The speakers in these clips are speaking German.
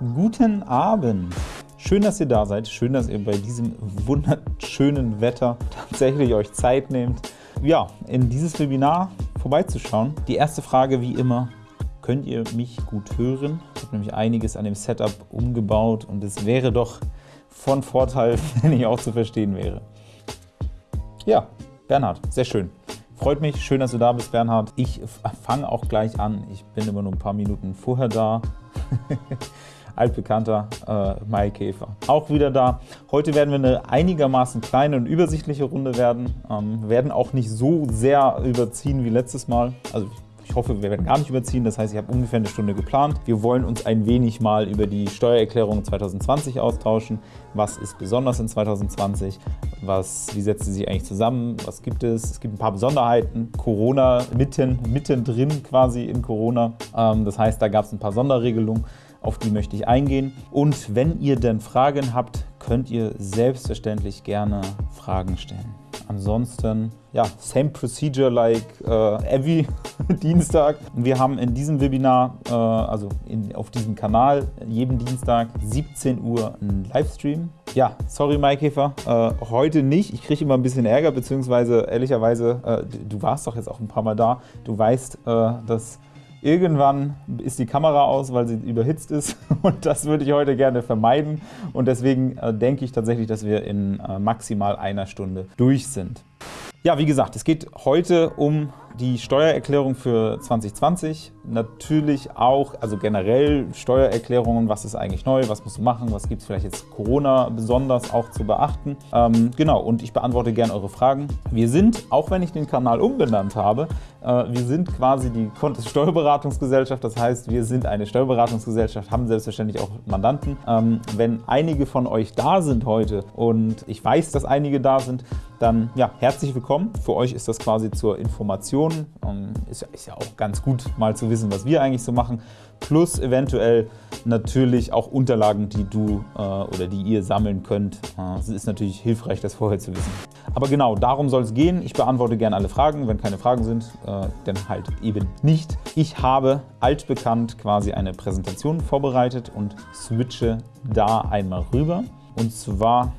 Guten Abend! Schön, dass ihr da seid. Schön, dass ihr bei diesem wunderschönen Wetter tatsächlich euch Zeit nehmt, ja, in dieses Webinar vorbeizuschauen. Die erste Frage wie immer, könnt ihr mich gut hören? Ich habe nämlich einiges an dem Setup umgebaut und es wäre doch von Vorteil, wenn ich auch zu verstehen wäre. Ja, Bernhard, sehr schön. Freut mich, schön, dass du da bist, Bernhard. Ich fange auch gleich an. Ich bin immer nur ein paar Minuten vorher da. altbekannter äh, Maikäfer. Auch wieder da. Heute werden wir eine einigermaßen kleine und übersichtliche Runde werden. Ähm, werden auch nicht so sehr überziehen wie letztes Mal. Also ich hoffe, wir werden gar nicht überziehen. Das heißt, ich habe ungefähr eine Stunde geplant. Wir wollen uns ein wenig mal über die Steuererklärung 2020 austauschen. Was ist besonders in 2020? Was, wie setzt sie sich eigentlich zusammen? Was gibt es? Es gibt ein paar Besonderheiten. Corona mitten, mittendrin quasi in Corona. Ähm, das heißt, da gab es ein paar Sonderregelungen auf die möchte ich eingehen. Und wenn ihr denn Fragen habt, könnt ihr selbstverständlich gerne Fragen stellen. Ansonsten, ja, same procedure like uh, every Dienstag. Wir haben in diesem Webinar, uh, also in, auf diesem Kanal, jeden Dienstag 17 Uhr einen Livestream. Ja, sorry Maikäfer, uh, heute nicht. Ich kriege immer ein bisschen Ärger, beziehungsweise ehrlicherweise, du warst doch jetzt auch ein paar Mal da. Du weißt, dass Irgendwann ist die Kamera aus, weil sie überhitzt ist und das würde ich heute gerne vermeiden und deswegen äh, denke ich tatsächlich, dass wir in äh, maximal einer Stunde durch sind. Ja, wie gesagt, es geht heute um die Steuererklärung für 2020. Natürlich auch, also generell Steuererklärungen, was ist eigentlich neu, was musst du machen, was gibt es vielleicht jetzt Corona besonders auch zu beachten. Ähm, genau, und ich beantworte gerne eure Fragen. Wir sind, auch wenn ich den Kanal umbenannt habe, äh, wir sind quasi die Contest Steuerberatungsgesellschaft, das heißt, wir sind eine Steuerberatungsgesellschaft, haben selbstverständlich auch Mandanten. Ähm, wenn einige von euch da sind heute und ich weiß, dass einige da sind, dann ja, herzlich willkommen. Für euch ist das quasi zur Information. Ähm, ist, ist ja auch ganz gut, mal zu wissen, was wir eigentlich so machen. Plus eventuell natürlich auch Unterlagen, die du äh, oder die ihr sammeln könnt. Äh, es ist natürlich hilfreich, das vorher zu wissen. Aber genau, darum soll es gehen. Ich beantworte gerne alle Fragen. Wenn keine Fragen sind, äh, dann halt eben nicht. Ich habe altbekannt quasi eine Präsentation vorbereitet und switche da einmal rüber. Und zwar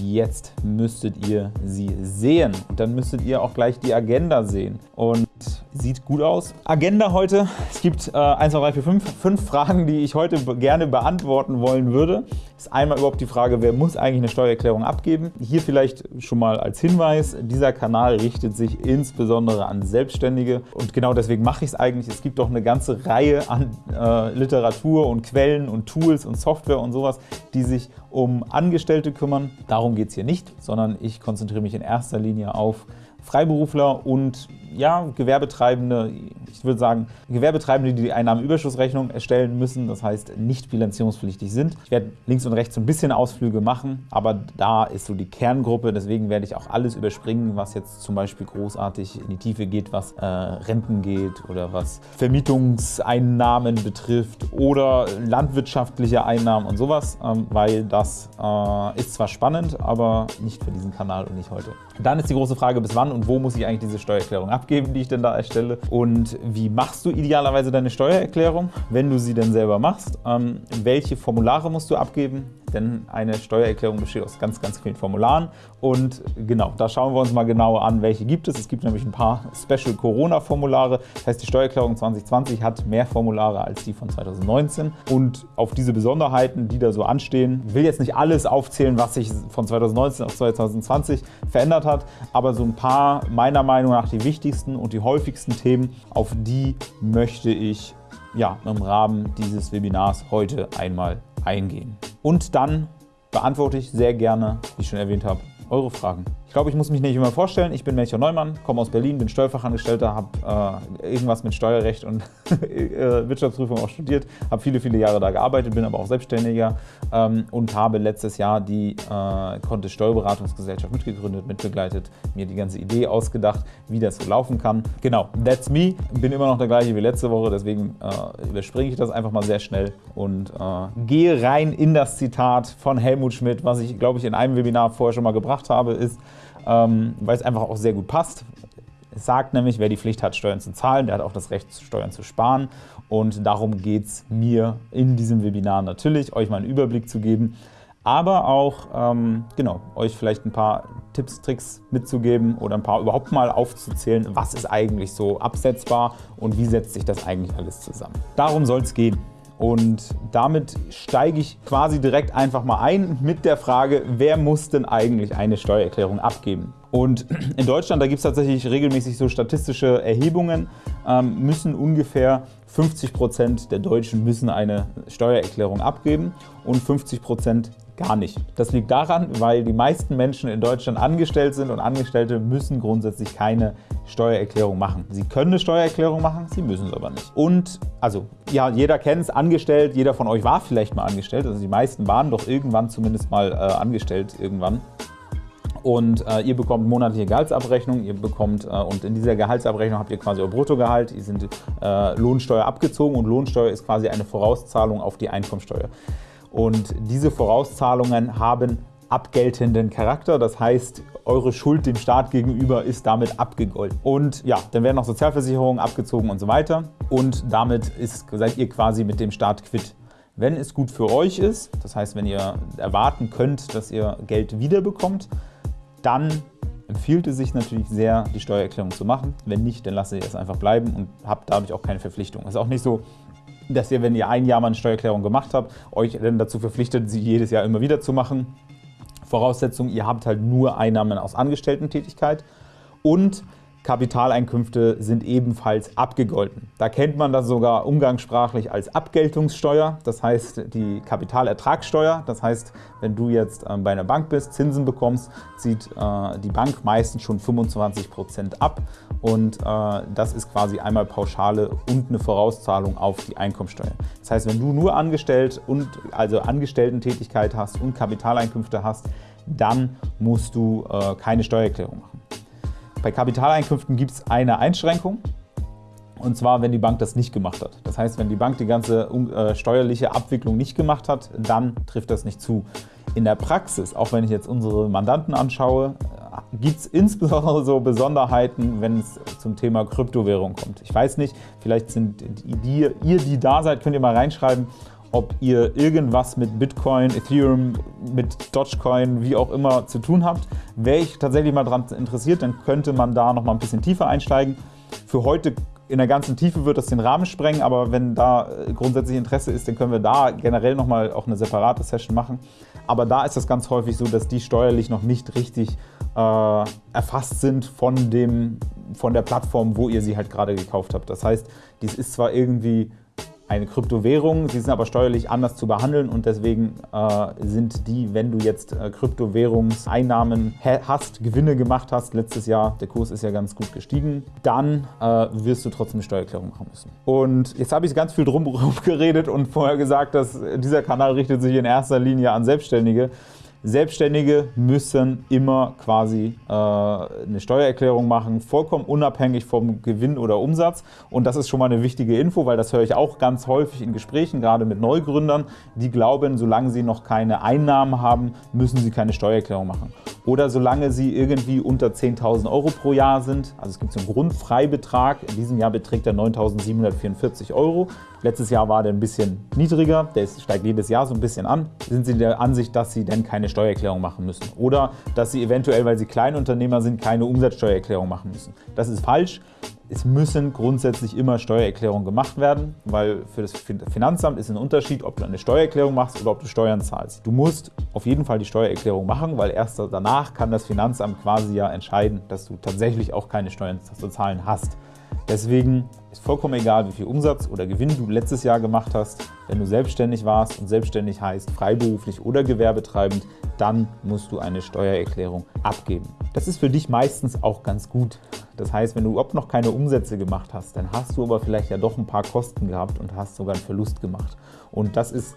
Jetzt müsstet ihr sie sehen und dann müsstet ihr auch gleich die Agenda sehen. Und sieht gut aus. Agenda heute, es gibt äh, 1, 2, 3, 4, 5, 5 Fragen, die ich heute gerne beantworten wollen würde. Ist einmal überhaupt die Frage, wer muss eigentlich eine Steuererklärung abgeben? Hier vielleicht schon mal als Hinweis, dieser Kanal richtet sich insbesondere an Selbstständige und genau deswegen mache ich es eigentlich. Es gibt doch eine ganze Reihe an äh, Literatur und Quellen und Tools und Software und sowas, die sich um Angestellte kümmern. Darum geht es hier nicht, sondern ich konzentriere mich in erster Linie auf Freiberufler und ja, Gewerbetreibende, ich würde sagen, Gewerbetreibende, die die Einnahmenüberschussrechnung erstellen müssen, das heißt nicht bilanzierungspflichtig sind. Ich werde links und rechts so ein bisschen Ausflüge machen, aber da ist so die Kerngruppe, deswegen werde ich auch alles überspringen, was jetzt zum Beispiel großartig in die Tiefe geht, was äh, Renten geht oder was Vermietungseinnahmen betrifft oder landwirtschaftliche Einnahmen und sowas, ähm, weil das äh, ist zwar spannend, aber nicht für diesen Kanal und nicht heute. Dann ist die große Frage, bis wann und wo muss ich eigentlich diese Steuererklärung abgeben, die ich denn da erstelle. Und wie machst du idealerweise deine Steuererklärung, wenn du sie denn selber machst, ähm, welche Formulare musst du abgeben, denn eine Steuererklärung besteht aus ganz, ganz vielen Formularen und genau, da schauen wir uns mal genauer an, welche gibt es. Es gibt nämlich ein paar Special Corona-Formulare, das heißt die Steuererklärung 2020 hat mehr Formulare als die von 2019 und auf diese Besonderheiten, die da so anstehen, will jetzt nicht alles aufzählen, was sich von 2019 auf 2020 verändert hat, aber so ein paar meiner Meinung nach die wichtigsten und die häufigsten Themen, auf die möchte ich ja, im Rahmen dieses Webinars heute einmal eingehen. Und dann beantworte ich sehr gerne, wie ich schon erwähnt habe, eure Fragen. Ich glaube, ich muss mich nicht immer vorstellen. Ich bin Melchior Neumann, komme aus Berlin, bin Steuerfachangestellter, habe äh, irgendwas mit Steuerrecht und äh, Wirtschaftsprüfung auch studiert, habe viele, viele Jahre da gearbeitet, bin aber auch Selbstständiger ähm, und habe letztes Jahr die äh, Kontist Steuerberatungsgesellschaft mitgegründet, mitbegleitet, mir die ganze Idee ausgedacht, wie das so laufen kann. Genau, that's me. Bin immer noch der gleiche wie letzte Woche, deswegen äh, überspringe ich das einfach mal sehr schnell und äh, gehe rein in das Zitat von Helmut Schmidt, was ich, glaube ich, in einem Webinar vorher schon mal gebracht habe, ist, ähm, weil es einfach auch sehr gut passt. Es sagt nämlich, wer die Pflicht hat, Steuern zu zahlen, der hat auch das Recht, Steuern zu sparen. Und darum geht es mir in diesem Webinar natürlich, euch mal einen Überblick zu geben, aber auch ähm, genau, euch vielleicht ein paar Tipps, Tricks mitzugeben oder ein paar überhaupt mal aufzuzählen, was ist eigentlich so absetzbar und wie setzt sich das eigentlich alles zusammen. Darum soll es gehen. Und damit steige ich quasi direkt einfach mal ein mit der Frage, wer muss denn eigentlich eine Steuererklärung abgeben? Und in Deutschland, da gibt es tatsächlich regelmäßig so statistische Erhebungen, ähm, müssen ungefähr 50% der Deutschen müssen eine Steuererklärung abgeben und 50% gar nicht. Das liegt daran, weil die meisten Menschen in Deutschland angestellt sind und Angestellte müssen grundsätzlich keine Steuererklärung machen. Sie können eine Steuererklärung machen, sie müssen es aber nicht. Und also, ja, jeder kennt es, angestellt, jeder von euch war vielleicht mal angestellt, also die meisten waren doch irgendwann zumindest mal äh, angestellt irgendwann und äh, ihr bekommt monatliche Gehaltsabrechnung, ihr bekommt äh, und in dieser Gehaltsabrechnung habt ihr quasi euer Bruttogehalt, ihr sind äh, Lohnsteuer abgezogen und Lohnsteuer ist quasi eine Vorauszahlung auf die Einkommensteuer. Und diese Vorauszahlungen haben abgeltenden Charakter, das heißt, eure Schuld dem Staat gegenüber ist damit abgegolten. Und ja, dann werden noch Sozialversicherungen abgezogen und so weiter und damit ist, seid ihr quasi mit dem Staat quitt. Wenn es gut für euch ist, das heißt, wenn ihr erwarten könnt, dass ihr Geld wiederbekommt, dann empfiehlt es sich natürlich sehr, die Steuererklärung zu machen. Wenn nicht, dann lasst ihr es einfach bleiben und habt dadurch auch keine Verpflichtung. Es ist auch nicht so, dass ihr, wenn ihr ein Jahr mal eine Steuererklärung gemacht habt, euch dann dazu verpflichtet, sie jedes Jahr immer wieder zu machen. Voraussetzung, ihr habt halt nur Einnahmen aus Angestellten-Tätigkeit und Kapitaleinkünfte sind ebenfalls abgegolten. Da kennt man das sogar umgangssprachlich als Abgeltungssteuer, das heißt die Kapitalertragssteuer. Das heißt, wenn du jetzt ähm, bei einer Bank bist, Zinsen bekommst, zieht äh, die Bank meistens schon 25% ab und äh, das ist quasi einmal Pauschale und eine Vorauszahlung auf die Einkommensteuer. Das heißt, wenn du nur angestellt und also Angestellten-Tätigkeit hast und Kapitaleinkünfte hast, dann musst du äh, keine Steuererklärung machen. Bei Kapitaleinkünften gibt es eine Einschränkung, und zwar, wenn die Bank das nicht gemacht hat. Das heißt, wenn die Bank die ganze äh, steuerliche Abwicklung nicht gemacht hat, dann trifft das nicht zu. In der Praxis, auch wenn ich jetzt unsere Mandanten anschaue, äh, gibt es insbesondere so Besonderheiten, wenn es zum Thema Kryptowährung kommt. Ich weiß nicht, vielleicht sind die, ihr, die da seid, könnt ihr mal reinschreiben, ob ihr irgendwas mit Bitcoin, Ethereum, mit Dogecoin, wie auch immer zu tun habt. Wäre ich tatsächlich mal daran interessiert, dann könnte man da noch mal ein bisschen tiefer einsteigen. Für heute in der ganzen Tiefe wird das den Rahmen sprengen, aber wenn da äh, grundsätzlich Interesse ist, dann können wir da generell noch mal auch eine separate Session machen. Aber da ist das ganz häufig so, dass die steuerlich noch nicht richtig äh, erfasst sind von, dem, von der Plattform, wo ihr sie halt gerade gekauft habt. Das heißt, dies ist zwar irgendwie eine Kryptowährung. Sie sind aber steuerlich anders zu behandeln und deswegen äh, sind die, wenn du jetzt äh, Kryptowährungseinnahmen hast, Gewinne gemacht hast, letztes Jahr, der Kurs ist ja ganz gut gestiegen, dann äh, wirst du trotzdem eine Steuererklärung machen müssen. Und jetzt habe ich ganz viel drum geredet und vorher gesagt, dass dieser Kanal richtet sich in erster Linie an Selbstständige. Selbstständige müssen immer quasi äh, eine Steuererklärung machen, vollkommen unabhängig vom Gewinn oder Umsatz. Und das ist schon mal eine wichtige Info, weil das höre ich auch ganz häufig in Gesprächen, gerade mit Neugründern, die glauben, solange sie noch keine Einnahmen haben, müssen sie keine Steuererklärung machen. Oder solange sie irgendwie unter 10.000 Euro pro Jahr sind, also es gibt so einen Grundfreibetrag, in diesem Jahr beträgt er 9.744 Euro. Letztes Jahr war der ein bisschen niedriger, der steigt jedes Jahr so ein bisschen an. Sind Sie der Ansicht, dass Sie denn keine Steuererklärung machen müssen? Oder dass Sie eventuell, weil Sie Kleinunternehmer sind, keine Umsatzsteuererklärung machen müssen? Das ist falsch. Es müssen grundsätzlich immer Steuererklärungen gemacht werden, weil für das Finanzamt ist ein Unterschied, ob du eine Steuererklärung machst oder ob du Steuern zahlst. Du musst auf jeden Fall die Steuererklärung machen, weil erst danach kann das Finanzamt quasi ja entscheiden, dass du tatsächlich auch keine Steuern zu zahlen hast. Deswegen ist vollkommen egal, wie viel Umsatz oder Gewinn du letztes Jahr gemacht hast. Wenn du selbstständig warst und selbstständig heißt freiberuflich oder gewerbetreibend, dann musst du eine Steuererklärung abgeben. Das ist für dich meistens auch ganz gut. Das heißt, wenn du überhaupt noch keine Umsätze gemacht hast, dann hast du aber vielleicht ja doch ein paar Kosten gehabt und hast sogar einen Verlust gemacht. Und das ist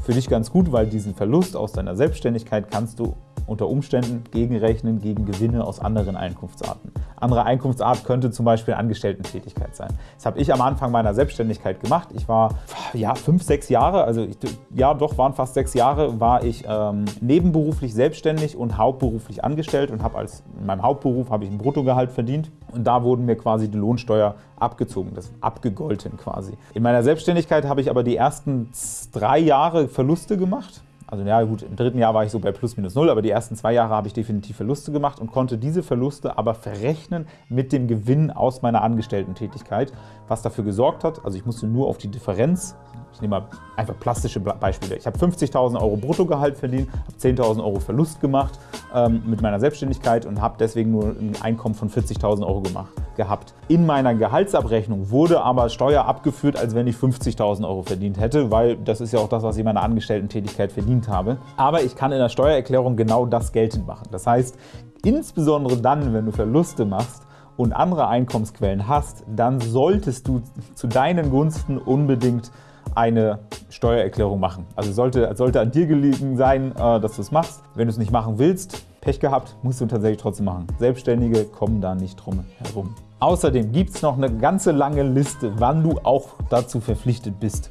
für dich ganz gut, weil diesen Verlust aus deiner Selbstständigkeit kannst du unter Umständen gegenrechnen gegen Gewinne aus anderen Einkunftsarten. Andere Einkunftsart könnte zum Beispiel Angestellten-Tätigkeit sein. Das habe ich am Anfang meiner Selbstständigkeit gemacht. Ich war ja fünf, sechs Jahre, also ich, ja doch, waren fast sechs Jahre, war ich ähm, nebenberuflich selbstständig und hauptberuflich angestellt und habe als in meinem Hauptberuf habe ich ein Bruttogehalt verdient und da wurden mir quasi die Lohnsteuer abgezogen, das abgegolten quasi. In meiner Selbstständigkeit habe ich aber die ersten drei Jahre Verluste gemacht also ja gut, im dritten Jahr war ich so bei plus minus null, aber die ersten zwei Jahre habe ich definitiv Verluste gemacht und konnte diese Verluste aber verrechnen mit dem Gewinn aus meiner Angestellten-Tätigkeit, was dafür gesorgt hat, also ich musste nur auf die Differenz ich nehme mal einfach plastische Beispiele. Ich habe 50.000 Euro Bruttogehalt verdient, habe 10.000 Euro Verlust gemacht ähm, mit meiner Selbstständigkeit und habe deswegen nur ein Einkommen von 40.000 Euro gemacht, gehabt. In meiner Gehaltsabrechnung wurde aber Steuer abgeführt, als wenn ich 50.000 Euro verdient hätte, weil das ist ja auch das, was ich in meiner Angestellten-Tätigkeit verdient habe. Aber ich kann in der Steuererklärung genau das geltend machen. Das heißt, insbesondere dann, wenn du Verluste machst, und andere Einkommensquellen hast, dann solltest du zu deinen Gunsten unbedingt eine Steuererklärung machen. Also sollte, sollte an dir gelegen sein, äh, dass du es machst. Wenn du es nicht machen willst, Pech gehabt, musst du tatsächlich trotzdem machen. Selbstständige kommen da nicht drum herum. Außerdem gibt es noch eine ganze lange Liste, wann du auch dazu verpflichtet bist.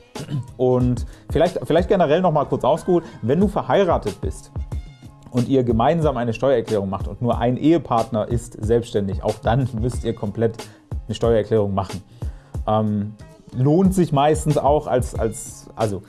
Und vielleicht, vielleicht generell noch mal kurz ausgeholt, wenn du verheiratet bist und ihr gemeinsam eine Steuererklärung macht und nur ein Ehepartner ist selbstständig, auch dann müsst ihr komplett eine Steuererklärung machen. Ähm, lohnt sich meistens auch als, als also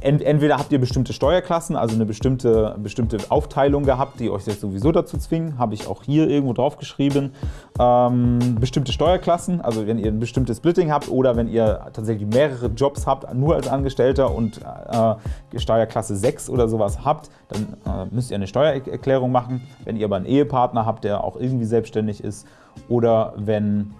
entweder habt ihr bestimmte Steuerklassen, also eine bestimmte, bestimmte Aufteilung gehabt, die euch jetzt sowieso dazu zwingen, habe ich auch hier irgendwo drauf geschrieben. Ähm, bestimmte Steuerklassen, also wenn ihr ein bestimmtes Splitting habt oder wenn ihr tatsächlich mehrere Jobs habt, nur als Angestellter und äh, Steuerklasse 6 oder sowas habt, dann äh, müsst ihr eine Steuererklärung machen. Wenn ihr aber einen Ehepartner habt, der auch irgendwie selbstständig ist oder wenn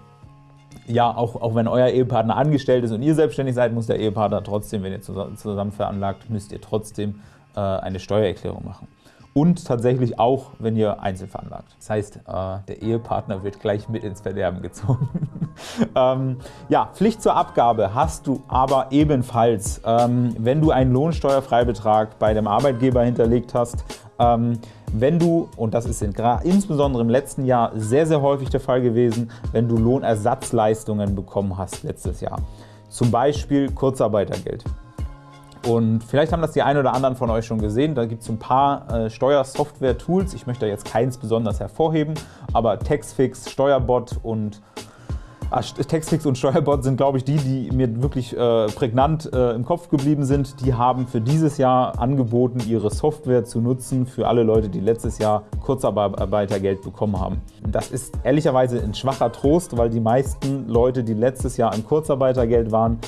ja, auch, auch wenn euer Ehepartner angestellt ist und ihr selbstständig seid, muss der Ehepartner trotzdem, wenn ihr zusammen veranlagt, müsst ihr trotzdem äh, eine Steuererklärung machen. Und tatsächlich auch, wenn ihr einzeln veranlagt. Das heißt, äh, der Ehepartner wird gleich mit ins Verderben gezogen. ähm, ja, Pflicht zur Abgabe hast du aber ebenfalls, ähm, wenn du einen Lohnsteuerfreibetrag bei dem Arbeitgeber hinterlegt hast, ähm, wenn du, und das ist insbesondere im letzten Jahr sehr, sehr häufig der Fall gewesen, wenn du Lohnersatzleistungen bekommen hast letztes Jahr, zum Beispiel Kurzarbeitergeld. Und vielleicht haben das die einen oder anderen von euch schon gesehen. Da gibt es ein paar äh, Steuersoftware-Tools. Ich möchte jetzt keins besonders hervorheben, aber Taxfix, Steuerbot und Textfix und Steuerbot sind, glaube ich, die, die mir wirklich äh, prägnant äh, im Kopf geblieben sind. Die haben für dieses Jahr angeboten, ihre Software zu nutzen für alle Leute, die letztes Jahr Kurzarbeitergeld bekommen haben. Das ist ehrlicherweise ein schwacher Trost, weil die meisten Leute, die letztes Jahr im Kurzarbeitergeld waren,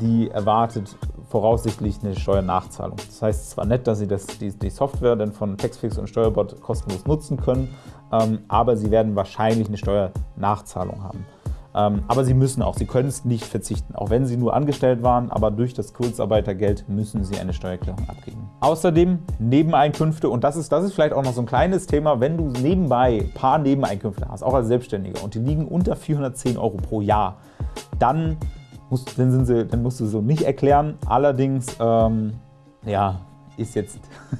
die erwartet voraussichtlich eine Steuernachzahlung. Das heißt zwar nett, dass Sie das, die, die Software dann von Textfix und Steuerbot kostenlos nutzen können, aber Sie werden wahrscheinlich eine Steuernachzahlung haben. Ähm, aber Sie müssen auch, Sie können es nicht verzichten, auch wenn Sie nur angestellt waren, aber durch das Kurzarbeitergeld müssen Sie eine Steuererklärung abgeben. Außerdem Nebeneinkünfte und das ist, das ist vielleicht auch noch so ein kleines Thema, wenn du nebenbei ein paar Nebeneinkünfte hast, auch als Selbstständiger und die liegen unter 410 Euro pro Jahr, dann musst, dann, sie, dann musst du so nicht erklären. Allerdings, ähm, ja, ist jetzt,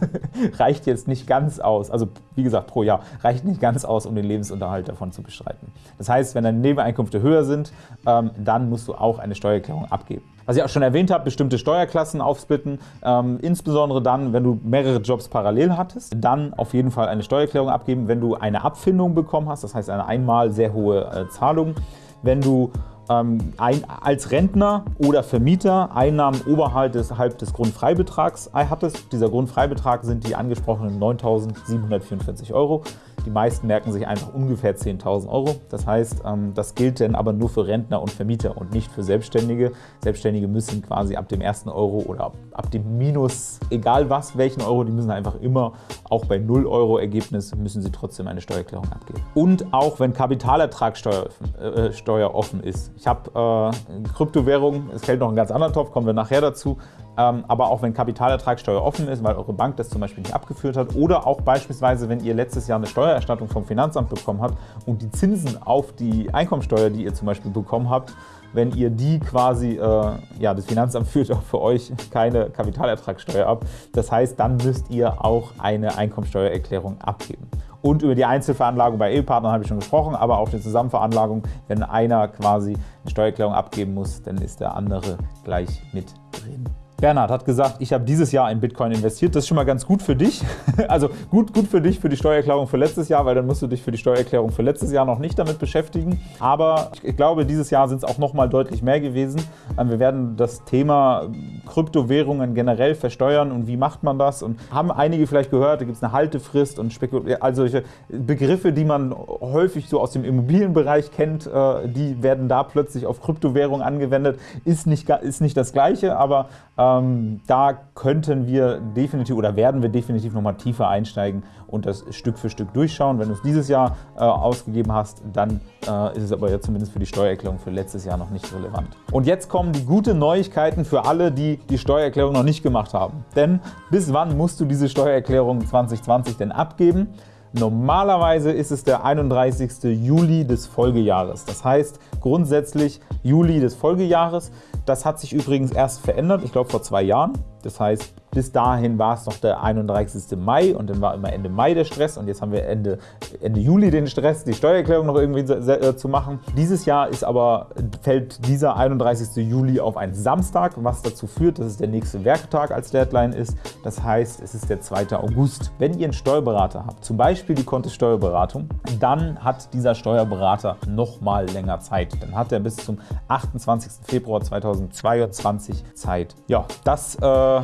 reicht jetzt nicht ganz aus, also wie gesagt pro Jahr, reicht nicht ganz aus, um den Lebensunterhalt davon zu bestreiten. Das heißt, wenn deine Nebeneinkünfte höher sind, ähm, dann musst du auch eine Steuererklärung abgeben. Was ich auch schon erwähnt habe, bestimmte Steuerklassen aufsplitten, ähm, insbesondere dann, wenn du mehrere Jobs parallel hattest, dann auf jeden Fall eine Steuererklärung abgeben, wenn du eine Abfindung bekommen hast, das heißt eine einmal sehr hohe äh, Zahlung, wenn du ähm, ein, als Rentner oder Vermieter Einnahmen oberhalb des, Grundfreibetrags hattest. Dieser Grundfreibetrag sind die angesprochenen 9.744 Euro. Die meisten merken sich einfach ungefähr 10.000 Euro. Das heißt, ähm, das gilt dann aber nur für Rentner und Vermieter und nicht für Selbstständige. Selbstständige müssen quasi ab dem ersten Euro oder ab dem Minus, egal was, welchen Euro, die müssen einfach immer, auch bei 0 Euro Ergebnis, müssen sie trotzdem eine Steuererklärung abgeben. Und auch wenn Kapitalertragssteuer äh, offen ist. Ich habe äh, Kryptowährungen, es fällt noch ein ganz anderer Topf, kommen wir nachher dazu, ähm, aber auch wenn Kapitalertragssteuer offen ist, weil eure Bank das zum Beispiel nicht abgeführt hat oder auch beispielsweise, wenn ihr letztes Jahr eine Steuererstattung vom Finanzamt bekommen habt und die Zinsen auf die Einkommensteuer, die ihr zum Beispiel bekommen habt, wenn ihr die quasi, äh, ja, das Finanzamt führt auch für euch keine Kapitalertragssteuer ab. Das heißt, dann müsst ihr auch eine Einkommensteuererklärung abgeben. Und über die Einzelveranlagung bei Ehepartnern habe ich schon gesprochen, aber auch die Zusammenveranlagung, wenn einer quasi eine Steuererklärung abgeben muss, dann ist der andere gleich mit drin. Bernhard hat gesagt, ich habe dieses Jahr in Bitcoin investiert. Das ist schon mal ganz gut für dich. Also gut, gut für dich für die Steuererklärung für letztes Jahr, weil dann musst du dich für die Steuererklärung für letztes Jahr noch nicht damit beschäftigen. Aber ich glaube, dieses Jahr sind es auch noch mal deutlich mehr gewesen. Ähm, wir werden das Thema Kryptowährungen generell versteuern und wie macht man das und haben einige vielleicht gehört, da gibt es eine Haltefrist und Spekul also solche Begriffe, die man häufig so aus dem Immobilienbereich kennt, äh, die werden da plötzlich auf Kryptowährungen angewendet. Ist nicht, ist nicht das Gleiche, aber ähm, da könnten wir definitiv oder werden wir definitiv nochmal tiefer einsteigen und das Stück für Stück durchschauen. Wenn du es dieses Jahr äh, ausgegeben hast, dann äh, ist es aber ja zumindest für die Steuererklärung für letztes Jahr noch nicht relevant. Und jetzt kommen die guten Neuigkeiten für alle, die die Steuererklärung noch nicht gemacht haben. Denn bis wann musst du diese Steuererklärung 2020 denn abgeben? Normalerweise ist es der 31. Juli des Folgejahres. Das heißt grundsätzlich Juli des Folgejahres. Das hat sich übrigens erst verändert, ich glaube vor zwei Jahren. Das heißt, bis dahin war es noch der 31. Mai und dann war immer Ende Mai der Stress und jetzt haben wir Ende, Ende Juli den Stress, die Steuererklärung noch irgendwie äh, zu machen. Dieses Jahr ist aber, fällt dieser 31. Juli auf einen Samstag, was dazu führt, dass es der nächste Werktag als Deadline ist. Das heißt, es ist der 2. August. Wenn ihr einen Steuerberater habt, zum Beispiel die Kontist Steuerberatung, dann hat dieser Steuerberater noch mal länger Zeit. Dann hat er bis zum 28. Februar 2022 Zeit. Ja, das äh,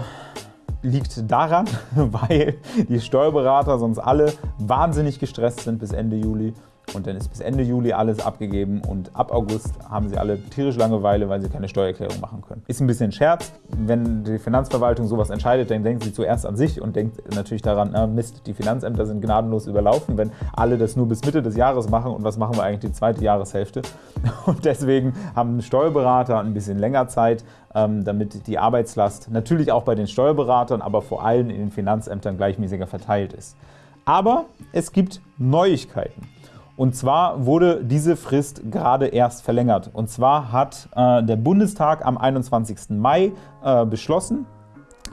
liegt daran, weil die Steuerberater sonst alle wahnsinnig gestresst sind bis Ende Juli und dann ist bis Ende Juli alles abgegeben und ab August haben sie alle tierisch Langeweile, weil sie keine Steuererklärung machen können. Ist ein bisschen Scherz. Wenn die Finanzverwaltung sowas entscheidet, dann denkt sie zuerst an sich und denkt natürlich daran, na Mist, die Finanzämter sind gnadenlos überlaufen, wenn alle das nur bis Mitte des Jahres machen und was machen wir eigentlich die zweite Jahreshälfte. Und deswegen haben Steuerberater ein bisschen länger Zeit, ähm, damit die Arbeitslast natürlich auch bei den Steuerberatern, aber vor allem in den Finanzämtern gleichmäßiger verteilt ist. Aber es gibt Neuigkeiten. Und zwar wurde diese Frist gerade erst verlängert. Und zwar hat äh, der Bundestag am 21. Mai äh, beschlossen,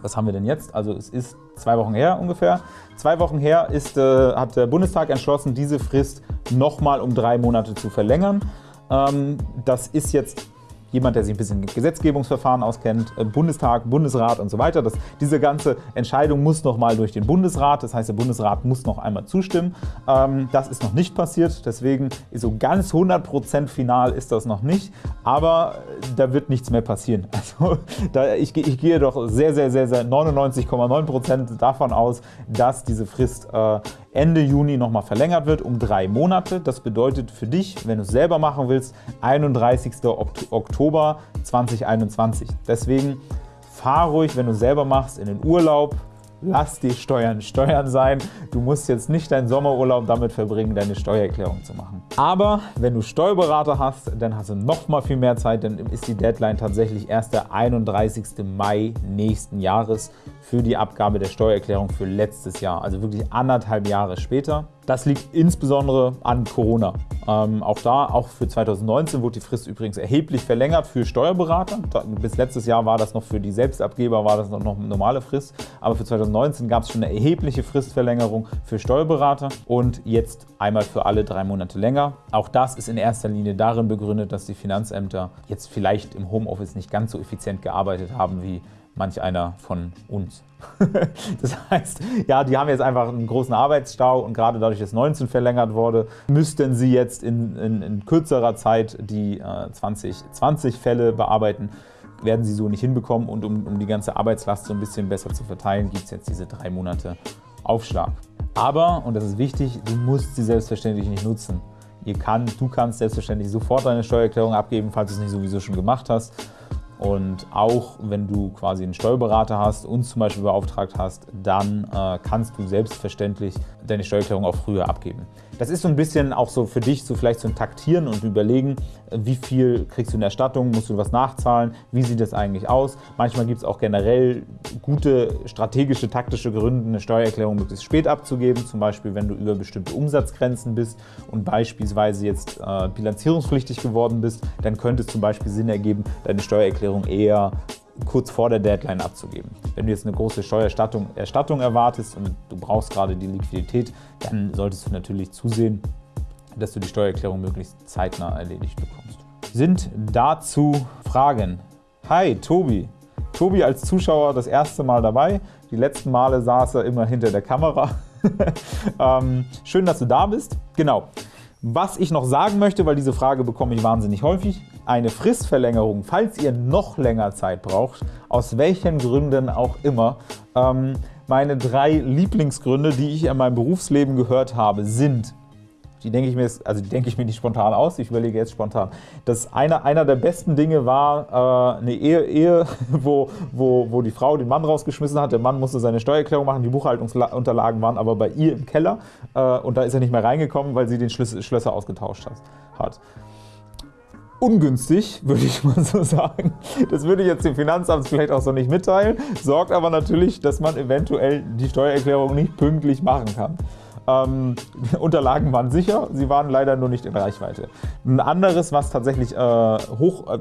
was haben wir denn jetzt? Also es ist zwei Wochen her ungefähr. Zwei Wochen her ist, äh, hat der Bundestag entschlossen, diese Frist nochmal um drei Monate zu verlängern. Ähm, das ist jetzt jemand, der sich ein bisschen mit Gesetzgebungsverfahren auskennt, äh, Bundestag, Bundesrat und so weiter. Das, diese ganze Entscheidung muss noch mal durch den Bundesrat, das heißt, der Bundesrat muss noch einmal zustimmen. Ähm, das ist noch nicht passiert, deswegen ist so ganz 100% final ist das noch nicht, aber da wird nichts mehr passieren. Also da, ich, ich, gehe doch sehr, sehr, sehr, sehr 99,9% davon aus, dass diese Frist äh, Ende Juni nochmal verlängert wird um drei Monate. Das bedeutet für dich, wenn du es selber machen willst, 31. Oktober 2021. Deswegen fahr ruhig, wenn du selber machst, in den Urlaub, lass die Steuern Steuern sein. Du musst jetzt nicht deinen Sommerurlaub damit verbringen, deine Steuererklärung zu machen. Aber wenn du Steuerberater hast, dann hast du noch mal viel mehr Zeit, dann ist die Deadline tatsächlich erst der 31. Mai nächsten Jahres für die Abgabe der Steuererklärung für letztes Jahr, also wirklich anderthalb Jahre später. Das liegt insbesondere an Corona. Ähm, auch da, auch für 2019 wurde die Frist übrigens erheblich verlängert für Steuerberater. Da, bis letztes Jahr war das noch für die Selbstabgeber, war das noch, noch eine normale Frist. Aber für 2019 gab es schon eine erhebliche Fristverlängerung für Steuerberater und jetzt einmal für alle drei Monate länger. Auch das ist in erster Linie darin begründet, dass die Finanzämter jetzt vielleicht im Homeoffice nicht ganz so effizient gearbeitet haben wie manch einer von uns. das heißt, ja, die haben jetzt einfach einen großen Arbeitsstau und gerade dadurch, dass 19 verlängert wurde, müssten sie jetzt in, in, in kürzerer Zeit die äh, 2020 Fälle bearbeiten werden sie so nicht hinbekommen und um, um die ganze Arbeitslast so ein bisschen besser zu verteilen, gibt es jetzt diese drei Monate Aufschlag. Aber, und das ist wichtig, du musst sie selbstverständlich nicht nutzen. Ihr kann, du kannst selbstverständlich sofort deine Steuererklärung abgeben, falls du es nicht sowieso schon gemacht hast. Und auch wenn du quasi einen Steuerberater hast, uns zum Beispiel beauftragt hast, dann äh, kannst du selbstverständlich deine Steuererklärung auch früher abgeben. Das ist so ein bisschen auch so für dich so vielleicht so ein Taktieren und überlegen, wie viel kriegst du in Erstattung, musst du was nachzahlen, wie sieht das eigentlich aus. Manchmal gibt es auch generell gute strategische, taktische Gründe, eine Steuererklärung möglichst spät abzugeben, zum Beispiel wenn du über bestimmte Umsatzgrenzen bist und beispielsweise jetzt äh, bilanzierungspflichtig geworden bist, dann könnte es zum Beispiel Sinn ergeben, deine Steuererklärung eher kurz vor der Deadline abzugeben. Wenn du jetzt eine große Steuererstattung Erstattung erwartest und du brauchst gerade die Liquidität, dann solltest du natürlich zusehen, dass du die Steuererklärung möglichst zeitnah erledigt bekommst. Sind dazu Fragen? Hi, Tobi. Tobi als Zuschauer das erste Mal dabei. Die letzten Male saß er immer hinter der Kamera. ähm, schön, dass du da bist. Genau. Was ich noch sagen möchte, weil diese Frage bekomme ich wahnsinnig häufig, eine Fristverlängerung, falls ihr noch länger Zeit braucht, aus welchen Gründen auch immer. Ähm, meine drei Lieblingsgründe, die ich in meinem Berufsleben gehört habe, sind die denke ich mir, also die denke ich mir nicht spontan aus, ich überlege jetzt spontan. Das einer, einer der besten Dinge war äh, eine Ehe, Ehe wo, wo, wo die Frau den Mann rausgeschmissen hat. Der Mann musste seine Steuererklärung machen, die Buchhaltungsunterlagen waren aber bei ihr im Keller äh, und da ist er nicht mehr reingekommen, weil sie den Schlüssel, Schlösser ausgetauscht hat ungünstig, würde ich mal so sagen. Das würde ich jetzt dem Finanzamt vielleicht auch so nicht mitteilen, sorgt aber natürlich, dass man eventuell die Steuererklärung nicht pünktlich machen kann. Ähm, Unterlagen waren sicher, sie waren leider nur nicht in Reichweite. Ein anderes, was tatsächlich äh, hoch, äh,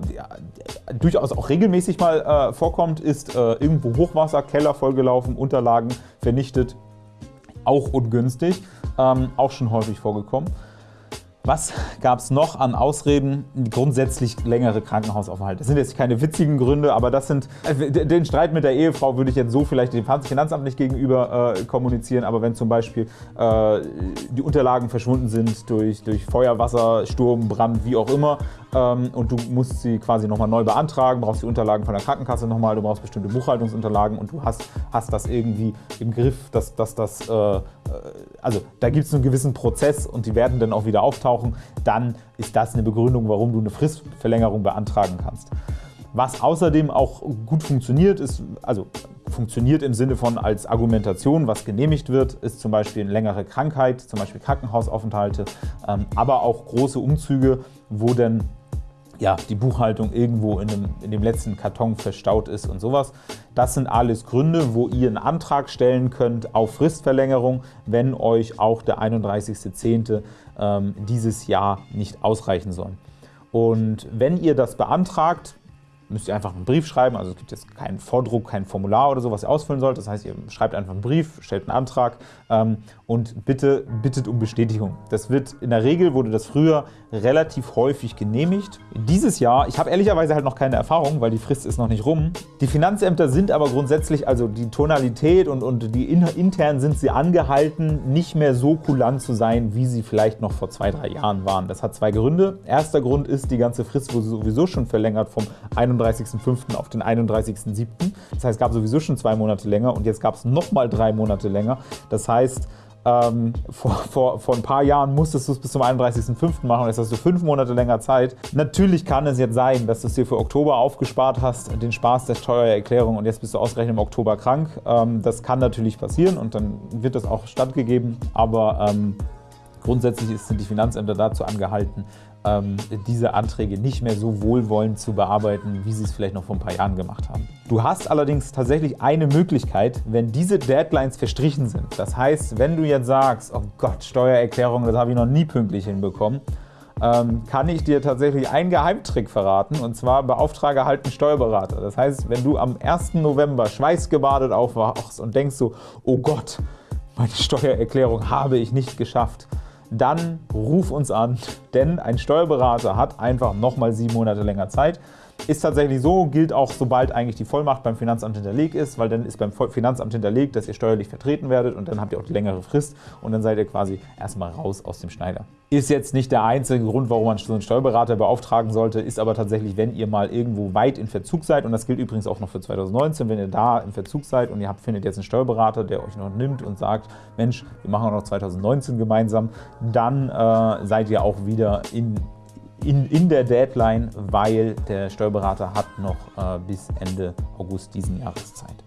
durchaus auch regelmäßig mal äh, vorkommt, ist äh, irgendwo Hochwasser, Keller vollgelaufen, Unterlagen vernichtet, auch ungünstig, ähm, auch schon häufig vorgekommen. Was gab es noch an Ausreden? Grundsätzlich längere Krankenhausaufenthalte. Das sind jetzt keine witzigen Gründe, aber das sind, äh, den Streit mit der Ehefrau würde ich jetzt so vielleicht dem Finanzamt nicht gegenüber äh, kommunizieren, aber wenn zum Beispiel äh, die Unterlagen verschwunden sind durch, durch Feuer, Wasser, Sturm, Brand, wie auch immer, und du musst sie quasi nochmal neu beantragen, brauchst die Unterlagen von der Krankenkasse nochmal, du brauchst bestimmte Buchhaltungsunterlagen und du hast, hast das irgendwie im Griff, dass, das, äh, äh also da gibt es einen gewissen Prozess und die werden dann auch wieder auftauchen, dann ist das eine Begründung, warum du eine Fristverlängerung beantragen kannst. Was außerdem auch gut funktioniert, ist, also funktioniert im Sinne von als Argumentation, was genehmigt wird, ist zum Beispiel eine längere Krankheit, zum Beispiel Krankenhausaufenthalte, ähm, aber auch große Umzüge, wo dann ja, die Buchhaltung irgendwo in dem, in dem letzten Karton verstaut ist und sowas. Das sind alles Gründe, wo ihr einen Antrag stellen könnt auf Fristverlängerung, wenn euch auch der 31.10. Ähm, dieses Jahr nicht ausreichen soll. Und wenn ihr das beantragt, müsst ihr einfach einen Brief schreiben. Also es gibt jetzt keinen Vordruck, kein Formular oder so, was ihr ausfüllen sollt. Das heißt, ihr schreibt einfach einen Brief, stellt einen Antrag ähm, und bitte bittet um Bestätigung. Das wird in der Regel wurde das früher relativ häufig genehmigt. Dieses Jahr, ich habe ehrlicherweise halt noch keine Erfahrung, weil die Frist ist noch nicht rum. Die Finanzämter sind aber grundsätzlich, also die Tonalität und, und die in, intern sind sie angehalten, nicht mehr so kulant zu sein, wie sie vielleicht noch vor zwei, drei Jahren waren. Das hat zwei Gründe. Erster Grund ist, die ganze Frist wurde sowieso schon verlängert vom 31.05. auf den 31.07. Das heißt, es gab sowieso schon zwei Monate länger und jetzt gab es nochmal drei Monate länger. Das heißt, ähm, vor, vor, vor ein paar Jahren musstest du es bis zum 31.05. machen und jetzt hast du fünf Monate länger Zeit. Natürlich kann es jetzt sein, dass du es dir für Oktober aufgespart hast, den Spaß der Steuererklärung und jetzt bist du ausgerechnet im Oktober krank. Ähm, das kann natürlich passieren und dann wird das auch stattgegeben, aber ähm, grundsätzlich sind die Finanzämter dazu angehalten, ähm, diese Anträge nicht mehr so wohlwollend zu bearbeiten, wie sie es vielleicht noch vor ein paar Jahren gemacht haben. Du hast allerdings tatsächlich eine Möglichkeit, wenn diese Deadlines verstrichen sind. Das heißt, wenn du jetzt sagst, oh Gott, Steuererklärung, das habe ich noch nie pünktlich hinbekommen, ähm, kann ich dir tatsächlich einen Geheimtrick verraten, und zwar beauftrage halt einen Steuerberater. Das heißt, wenn du am 1. November schweißgebadet aufwachst und denkst so, oh Gott, meine Steuererklärung habe ich nicht geschafft, dann ruf uns an, denn ein Steuerberater hat einfach nochmal sieben Monate länger Zeit. Ist tatsächlich so, gilt auch sobald eigentlich die Vollmacht beim Finanzamt hinterlegt ist, weil dann ist beim Finanzamt hinterlegt, dass ihr steuerlich vertreten werdet und dann habt ihr auch die längere Frist und dann seid ihr quasi erstmal raus aus dem Schneider. Ist jetzt nicht der einzige Grund, warum man so einen Steuerberater beauftragen sollte, ist aber tatsächlich, wenn ihr mal irgendwo weit in Verzug seid und das gilt übrigens auch noch für 2019, wenn ihr da im Verzug seid und ihr habt, findet jetzt einen Steuerberater, der euch noch nimmt und sagt, Mensch, wir machen auch noch 2019 gemeinsam, dann äh, seid ihr auch wieder in in, in der Deadline, weil der Steuerberater hat noch äh, bis Ende August diesen Jahres Zeit.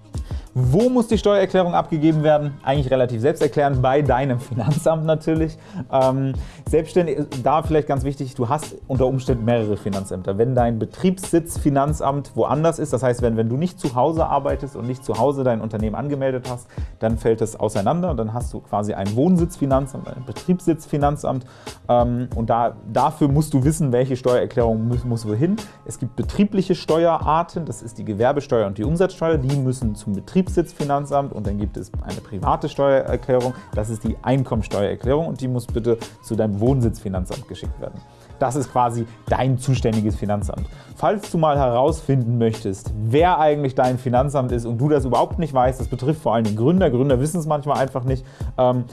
Wo muss die Steuererklärung abgegeben werden? Eigentlich relativ selbsterklärend, bei deinem Finanzamt natürlich. Ähm, selbstständig, da vielleicht ganz wichtig, du hast unter Umständen mehrere Finanzämter. Wenn dein Betriebssitz Finanzamt woanders ist, das heißt, wenn, wenn du nicht zu Hause arbeitest und nicht zu Hause dein Unternehmen angemeldet hast, dann fällt es auseinander. Dann hast du quasi ein Wohnsitzfinanzamt, ein Betriebssitzfinanzamt ähm, und da, dafür musst du wissen, welche Steuererklärung muss, muss wohin. Es gibt betriebliche Steuerarten, das ist die Gewerbesteuer und die Umsatzsteuer, die müssen zum Betrieb Betriebssitzfinanzamt und dann gibt es eine private Steuererklärung, das ist die Einkommensteuererklärung und die muss bitte zu deinem Wohnsitzfinanzamt geschickt werden. Das ist quasi dein zuständiges Finanzamt. Falls du mal herausfinden möchtest, wer eigentlich dein Finanzamt ist und du das überhaupt nicht weißt, das betrifft vor allem den Gründer, Gründer wissen es manchmal einfach nicht, ähm,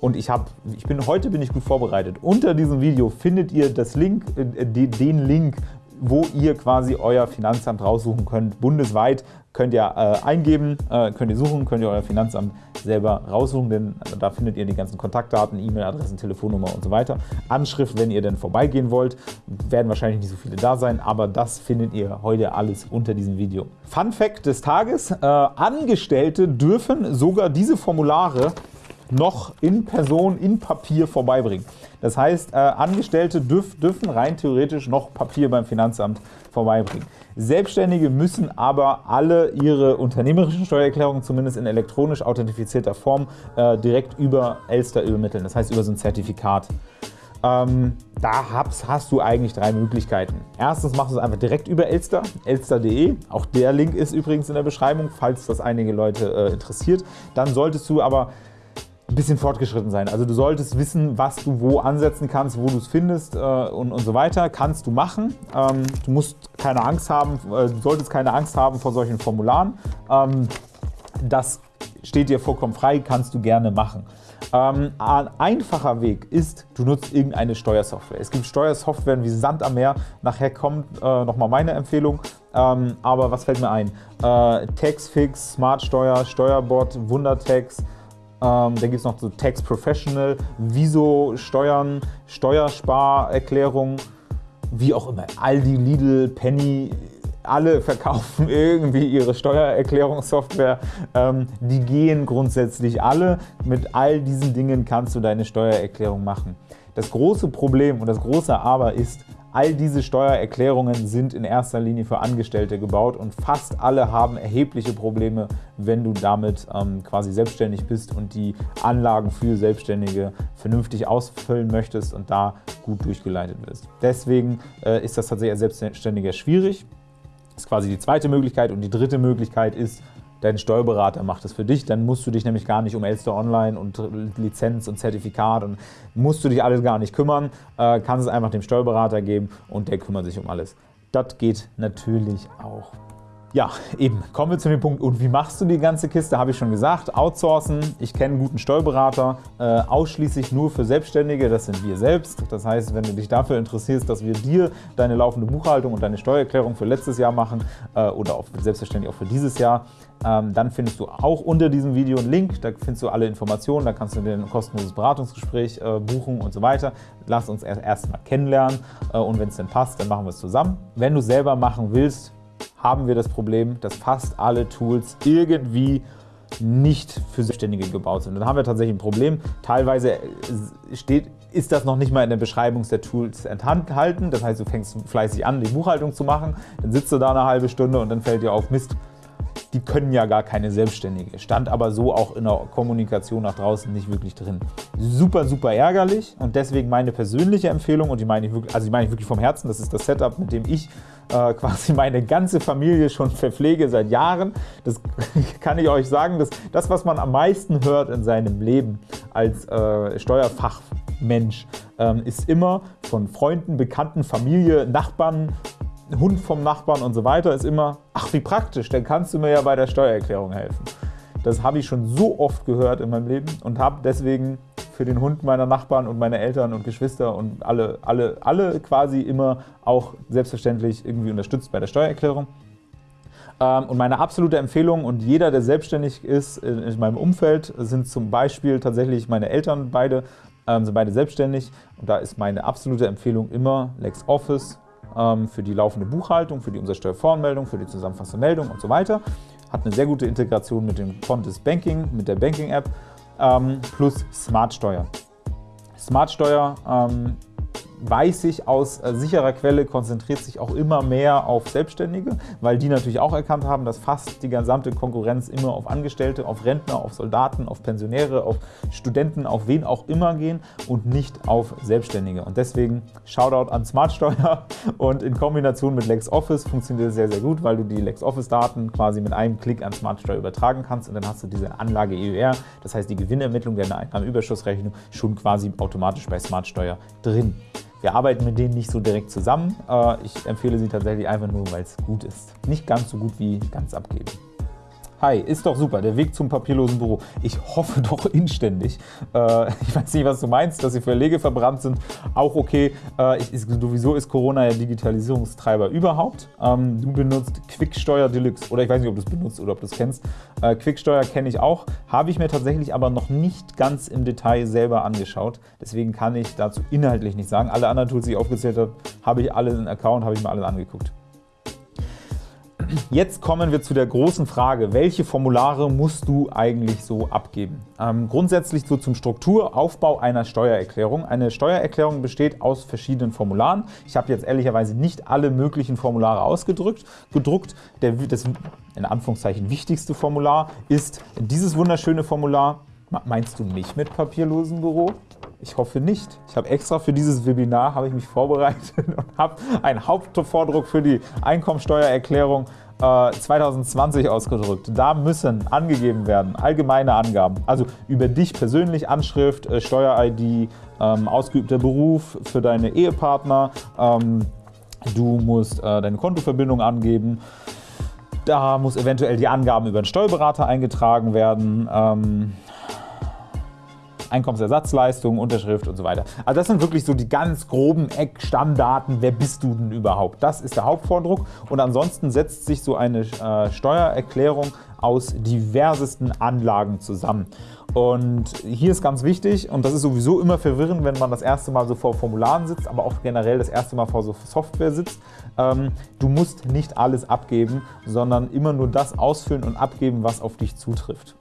und ich, hab, ich bin, heute bin ich gut vorbereitet. Unter diesem Video findet ihr das Link, äh, den Link, wo ihr quasi euer Finanzamt raussuchen könnt. Bundesweit könnt ihr äh, eingeben, äh, könnt ihr suchen, könnt ihr euer Finanzamt selber raussuchen, denn da findet ihr die ganzen Kontaktdaten, E-Mail-Adressen, Telefonnummer und so weiter. Anschrift, wenn ihr denn vorbeigehen wollt, werden wahrscheinlich nicht so viele da sein, aber das findet ihr heute alles unter diesem Video. Fun Fact des Tages, äh, Angestellte dürfen sogar diese Formulare noch in Person, in Papier vorbeibringen. Das heißt, äh, Angestellte dürf, dürfen rein theoretisch noch Papier beim Finanzamt vorbeibringen. Selbstständige müssen aber alle ihre unternehmerischen Steuererklärungen zumindest in elektronisch authentifizierter Form äh, direkt über Elster übermitteln, das heißt über so ein Zertifikat. Ähm, da hast, hast, du eigentlich drei Möglichkeiten. Erstens machst du es einfach direkt über Elster, elster.de. Auch der Link ist übrigens in der Beschreibung, falls das einige Leute äh, interessiert. Dann solltest du aber ein bisschen fortgeschritten sein. Also du solltest wissen, was du wo ansetzen kannst, wo du es findest äh, und, und so weiter. Kannst du machen. Ähm, du musst keine Angst haben, äh, du solltest keine Angst haben vor solchen Formularen. Ähm, das steht dir vollkommen frei, kannst du gerne machen. Ähm, ein einfacher Weg ist, du nutzt irgendeine Steuersoftware. Es gibt Steuersoftware wie Sand am Meer. Nachher kommt äh, nochmal meine Empfehlung. Ähm, aber was fällt mir ein? Äh, Taxfix, Smartsteuer, Steuerbot, Wundertax, ähm, dann gibt es noch so Tax Professional, Wieso Steuern, Steuersparerklärung, wie auch immer. Aldi, Lidl, Penny, alle verkaufen irgendwie ihre Steuererklärungssoftware. Ähm, die gehen grundsätzlich alle. Mit all diesen Dingen kannst du deine Steuererklärung machen. Das große Problem und das große Aber ist, All diese Steuererklärungen sind in erster Linie für Angestellte gebaut und fast alle haben erhebliche Probleme, wenn du damit ähm, quasi selbstständig bist und die Anlagen für Selbstständige vernünftig ausfüllen möchtest und da gut durchgeleitet wirst. Deswegen äh, ist das tatsächlich als Selbstständiger schwierig. Das ist quasi die zweite Möglichkeit und die dritte Möglichkeit ist, dein Steuerberater macht das für dich, dann musst du dich nämlich gar nicht um Elster Online und Lizenz und Zertifikat und musst du dich alles gar nicht kümmern, äh, kannst es einfach dem Steuerberater geben und der kümmert sich um alles. Das geht natürlich auch. Ja, eben. Kommen wir zu dem Punkt, und wie machst du die ganze Kiste? Habe ich schon gesagt. Outsourcen. Ich kenne einen guten Steuerberater, äh, ausschließlich nur für Selbstständige. Das sind wir selbst. Das heißt, wenn du dich dafür interessierst, dass wir dir deine laufende Buchhaltung und deine Steuererklärung für letztes Jahr machen äh, oder auch selbstverständlich auch für dieses Jahr, dann findest du auch unter diesem Video einen Link. Da findest du alle Informationen. Da kannst du dir ein kostenloses Beratungsgespräch äh, buchen und so weiter. Lass uns erst erstmal kennenlernen äh, und wenn es dann passt, dann machen wir es zusammen. Wenn du selber machen willst, haben wir das Problem, dass fast alle Tools irgendwie nicht für Selbstständige gebaut sind. Dann haben wir tatsächlich ein Problem. Teilweise äh, steht, ist das noch nicht mal in der Beschreibung der Tools enthalten. Das heißt, du fängst fleißig an, die Buchhaltung zu machen, dann sitzt du da eine halbe Stunde und dann fällt dir auf, Mist, die können ja gar keine Selbstständige. Stand aber so auch in der Kommunikation nach draußen nicht wirklich drin. Super, super ärgerlich und deswegen meine persönliche Empfehlung und die meine ich wirklich, also die meine ich wirklich vom Herzen, das ist das Setup, mit dem ich äh, quasi meine ganze Familie schon verpflege seit Jahren. Das kann ich euch sagen, dass das, was man am meisten hört in seinem Leben als äh, Steuerfachmensch, ähm, ist immer von Freunden, Bekannten, Familie, Nachbarn, Hund vom Nachbarn und so weiter, ist immer, ach wie praktisch, dann kannst du mir ja bei der Steuererklärung helfen. Das habe ich schon so oft gehört in meinem Leben und habe deswegen für den Hund meiner Nachbarn und meine Eltern und Geschwister und alle, alle, alle quasi immer auch selbstverständlich irgendwie unterstützt bei der Steuererklärung. Ähm, und meine absolute Empfehlung und jeder, der selbstständig ist in meinem Umfeld, sind zum Beispiel tatsächlich meine Eltern beide ähm, sind beide selbstständig und da ist meine absolute Empfehlung immer LexOffice für die laufende Buchhaltung, für die Umsatzsteuervoranmeldung, für die zusammenfassende Meldung und so weiter. Hat eine sehr gute Integration mit dem Fontes Banking, mit der Banking-App ähm, plus Smartsteuer. Smartsteuer ähm, weiß ich aus äh, sicherer Quelle, konzentriert sich auch immer mehr auf Selbstständige, weil die natürlich auch erkannt haben, dass fast die gesamte Konkurrenz immer auf Angestellte, auf Rentner, auf Soldaten, auf Pensionäre, auf Studenten, auf wen auch immer gehen und nicht auf Selbstständige. Und deswegen Shoutout an Smartsteuer und in Kombination mit LexOffice funktioniert das sehr, sehr gut, weil du die LexOffice-Daten quasi mit einem Klick an Smartsteuer übertragen kannst und dann hast du diese Anlage EUR, das heißt die Gewinnermittlung der Einnahmenüberschussrechnung schon quasi automatisch bei Smartsteuer drin. Wir arbeiten mit denen nicht so direkt zusammen. Äh, ich empfehle sie tatsächlich einfach nur, weil es gut ist. Nicht ganz so gut wie ganz abgeben. Hi, ist doch super, der Weg zum papierlosen Büro. Ich hoffe doch inständig. Äh, ich weiß nicht, was du meinst, dass die Verlege verbrannt sind. Auch okay. Äh, ich, ist, sowieso ist Corona ja Digitalisierungstreiber überhaupt. Ähm, du benutzt Quicksteuer Deluxe. Oder ich weiß nicht, ob du es benutzt oder ob du es kennst. Äh, Quicksteuer kenne ich auch. Habe ich mir tatsächlich aber noch nicht ganz im Detail selber angeschaut. Deswegen kann ich dazu inhaltlich nicht sagen. Alle anderen Tools, die ich aufgezählt habe, habe ich alle in Account, habe ich mir alle angeguckt. Jetzt kommen wir zu der großen Frage, welche Formulare musst du eigentlich so abgeben? Ähm, grundsätzlich so zum Strukturaufbau einer Steuererklärung. Eine Steuererklärung besteht aus verschiedenen Formularen. Ich habe jetzt ehrlicherweise nicht alle möglichen Formulare ausgedrückt. Gedruckt. Der, das in Anführungszeichen wichtigste Formular ist dieses wunderschöne Formular. Meinst du mich mit papierlosen Büro? Ich hoffe nicht. Ich habe extra für dieses Webinar habe ich mich vorbereitet und habe einen Hauptvordruck für die Einkommensteuererklärung äh, 2020 ausgedrückt. Da müssen angegeben werden allgemeine Angaben, also über dich persönlich, Anschrift, äh, Steuer-ID, ähm, ausgeübter Beruf für deine Ehepartner, ähm, du musst äh, deine Kontoverbindung angeben, da muss eventuell die Angaben über den Steuerberater eingetragen werden. Einkommensersatzleistung, Unterschrift und so weiter. Also das sind wirklich so die ganz groben Eckstammdaten, wer bist du denn überhaupt? Das ist der Hauptvordruck und ansonsten setzt sich so eine äh, Steuererklärung aus diversesten Anlagen zusammen. Und hier ist ganz wichtig, und das ist sowieso immer verwirrend, wenn man das erste Mal so vor Formularen sitzt, aber auch generell das erste Mal vor so Software sitzt, ähm, du musst nicht alles abgeben, sondern immer nur das ausfüllen und abgeben, was auf dich zutrifft.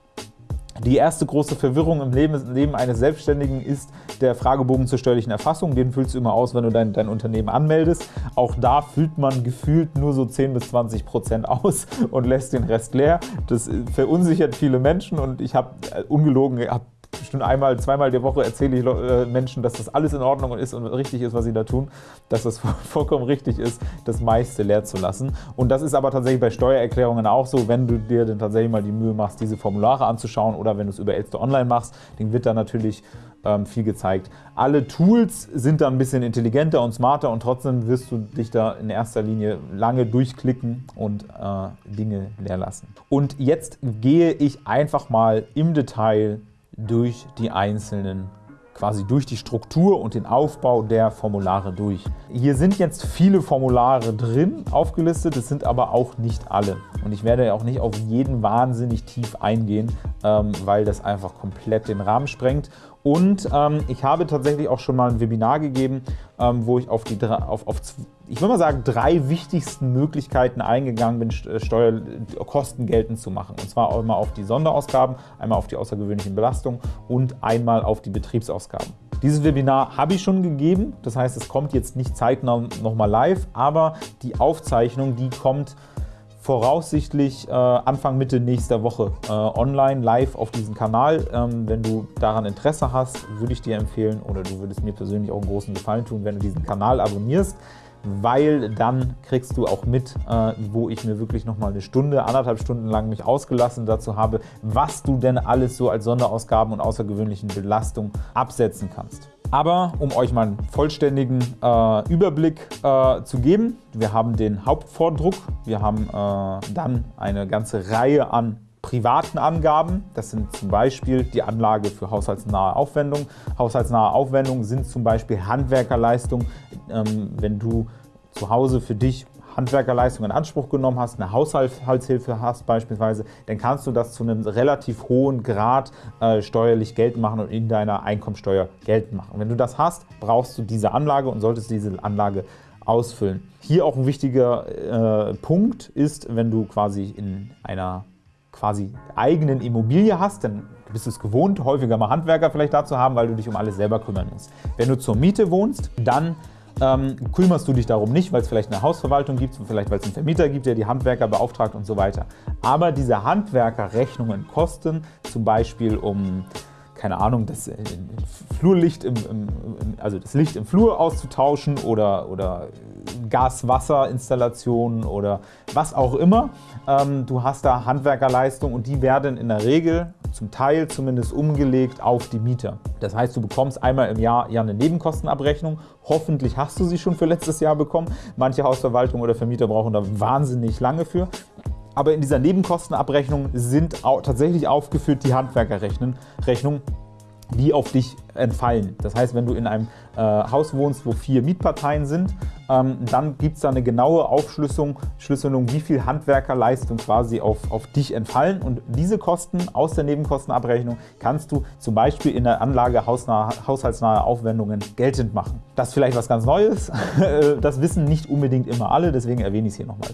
Die erste große Verwirrung im Leben, eines Selbstständigen ist der Fragebogen zur steuerlichen Erfassung. Den füllst du immer aus, wenn du dein, dein Unternehmen anmeldest. Auch da füllt man gefühlt nur so 10 bis 20 Prozent aus und lässt den Rest leer. Das verunsichert viele Menschen und ich habe äh, ungelogen, habe bestimmt einmal, zweimal die Woche erzähle ich äh, Menschen, dass das alles in Ordnung ist und richtig ist, was sie da tun, dass das vollkommen richtig ist, das meiste leer zu lassen. Und das ist aber tatsächlich bei Steuererklärungen auch so, wenn du dir dann tatsächlich mal die Mühe machst, diese Formulare anzuschauen oder wenn du es über Elster Online machst, dann wird da natürlich ähm, viel gezeigt. Alle Tools sind da ein bisschen intelligenter und smarter und trotzdem wirst du dich da in erster Linie lange durchklicken und äh, Dinge leer lassen. Und jetzt gehe ich einfach mal im Detail durch die einzelnen quasi durch die Struktur und den Aufbau der Formulare durch. Hier sind jetzt viele Formulare drin aufgelistet, es sind aber auch nicht alle. Und ich werde auch nicht auf jeden wahnsinnig tief eingehen, ähm, weil das einfach komplett den Rahmen sprengt. Und ähm, ich habe tatsächlich auch schon mal ein Webinar gegeben, ähm, wo ich auf die auf, auf ich würde mal sagen, drei wichtigsten Möglichkeiten eingegangen bin, äh, Steuerkosten geltend zu machen. Und zwar einmal auf die Sonderausgaben, einmal auf die außergewöhnlichen Belastungen und einmal auf die Betriebsausgaben. Dieses Webinar habe ich schon gegeben, das heißt, es kommt jetzt nicht zeitnah nochmal live, aber die Aufzeichnung, die kommt voraussichtlich äh, Anfang Mitte nächster Woche äh, online live auf diesem Kanal. Ähm, wenn du daran Interesse hast, würde ich dir empfehlen oder du würdest mir persönlich auch einen großen Gefallen tun, wenn du diesen Kanal abonnierst weil dann kriegst du auch mit, äh, wo ich mir wirklich noch mal eine Stunde, anderthalb Stunden lang mich ausgelassen dazu habe, was du denn alles so als Sonderausgaben und außergewöhnlichen Belastungen absetzen kannst. Aber um euch mal einen vollständigen äh, Überblick äh, zu geben, wir haben den Hauptvordruck, wir haben äh, dann eine ganze Reihe an privaten Angaben. Das sind zum Beispiel die Anlage für haushaltsnahe Aufwendungen. Haushaltsnahe Aufwendungen sind zum Beispiel Handwerkerleistungen. Ähm, wenn du zu Hause für dich Handwerkerleistung in Anspruch genommen hast, eine Haushaltshilfe hast beispielsweise, dann kannst du das zu einem relativ hohen Grad äh, steuerlich geltend machen und in deiner Einkommensteuer geltend machen. Wenn du das hast, brauchst du diese Anlage und solltest diese Anlage ausfüllen. Hier auch ein wichtiger äh, Punkt ist, wenn du quasi in einer quasi eigenen Immobilie hast, dann bist du es gewohnt, häufiger mal Handwerker vielleicht da zu haben, weil du dich um alles selber kümmern musst. Wenn du zur Miete wohnst, dann ähm, kümmerst du dich darum nicht, weil es vielleicht eine Hausverwaltung gibt, vielleicht weil es einen Vermieter gibt, der die Handwerker beauftragt und so weiter. Aber diese Handwerkerrechnungen kosten zum Beispiel um keine Ahnung, das äh, Flurlicht im, im, also das Licht im Flur auszutauschen oder, oder Gas-Wasser-Installationen oder was auch immer. Ähm, du hast da Handwerkerleistung und die werden in der Regel zum Teil zumindest umgelegt auf die Mieter. Das heißt, du bekommst einmal im Jahr ja eine Nebenkostenabrechnung. Hoffentlich hast du sie schon für letztes Jahr bekommen. Manche Hausverwaltung oder Vermieter brauchen da wahnsinnig lange für. Aber in dieser Nebenkostenabrechnung sind tatsächlich aufgeführt die Handwerkerrechnungen, die auf dich entfallen. Das heißt, wenn du in einem äh, Haus wohnst, wo vier Mietparteien sind, ähm, dann gibt es da eine genaue Aufschlüsselung, Schlüsselung, wie viel Handwerkerleistung quasi auf, auf dich entfallen. Und diese Kosten aus der Nebenkostenabrechnung kannst du zum Beispiel in der Anlage haushaltsnahe Aufwendungen geltend machen. Das ist vielleicht was ganz Neues. Das wissen nicht unbedingt immer alle, deswegen erwähne ich es hier nochmal.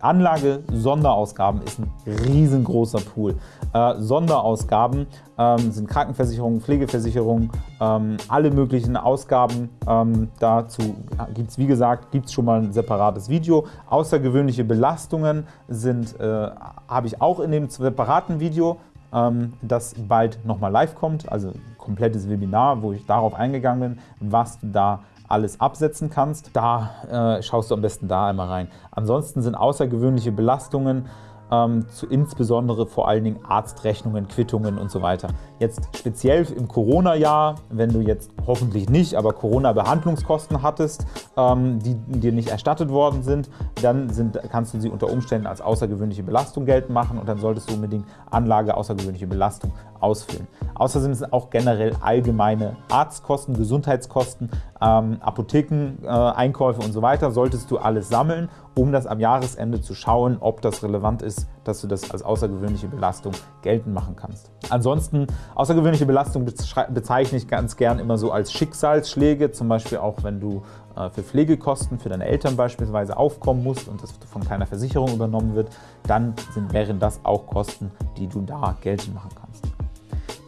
Anlage Sonderausgaben ist ein riesengroßer Pool. Äh, Sonderausgaben ähm, sind Krankenversicherung, Pflegeversicherung, ähm, alle möglichen Ausgaben. Ähm, dazu gibt es, wie gesagt, gibt's schon mal ein separates Video. Außergewöhnliche Belastungen sind, äh, habe ich auch in dem separaten Video, ähm, das bald nochmal live kommt, also komplettes Webinar, wo ich darauf eingegangen bin, was du da alles absetzen kannst. Da äh, schaust du am besten da einmal rein. Ansonsten sind außergewöhnliche Belastungen ähm, zu insbesondere vor allen Dingen Arztrechnungen, Quittungen und so weiter. Jetzt speziell im Corona-Jahr, wenn du jetzt hoffentlich nicht, aber Corona-Behandlungskosten hattest, ähm, die dir nicht erstattet worden sind, dann sind, kannst du sie unter Umständen als außergewöhnliche Belastung geltend machen und dann solltest du unbedingt Anlage außergewöhnliche Belastung ausfüllen. Außerdem sind auch generell allgemeine Arztkosten, Gesundheitskosten, ähm, Apotheken, äh, Einkäufe und so weiter, solltest du alles sammeln, um das am Jahresende zu schauen, ob das relevant ist, dass du das als außergewöhnliche Belastung geltend machen kannst. Ansonsten, außergewöhnliche Belastung bezeichne ich ganz gern immer so als Schicksalsschläge, zum Beispiel auch wenn du äh, für Pflegekosten für deine Eltern beispielsweise aufkommen musst und das von keiner Versicherung übernommen wird, dann sind, wären das auch Kosten, die du da geltend machen kannst.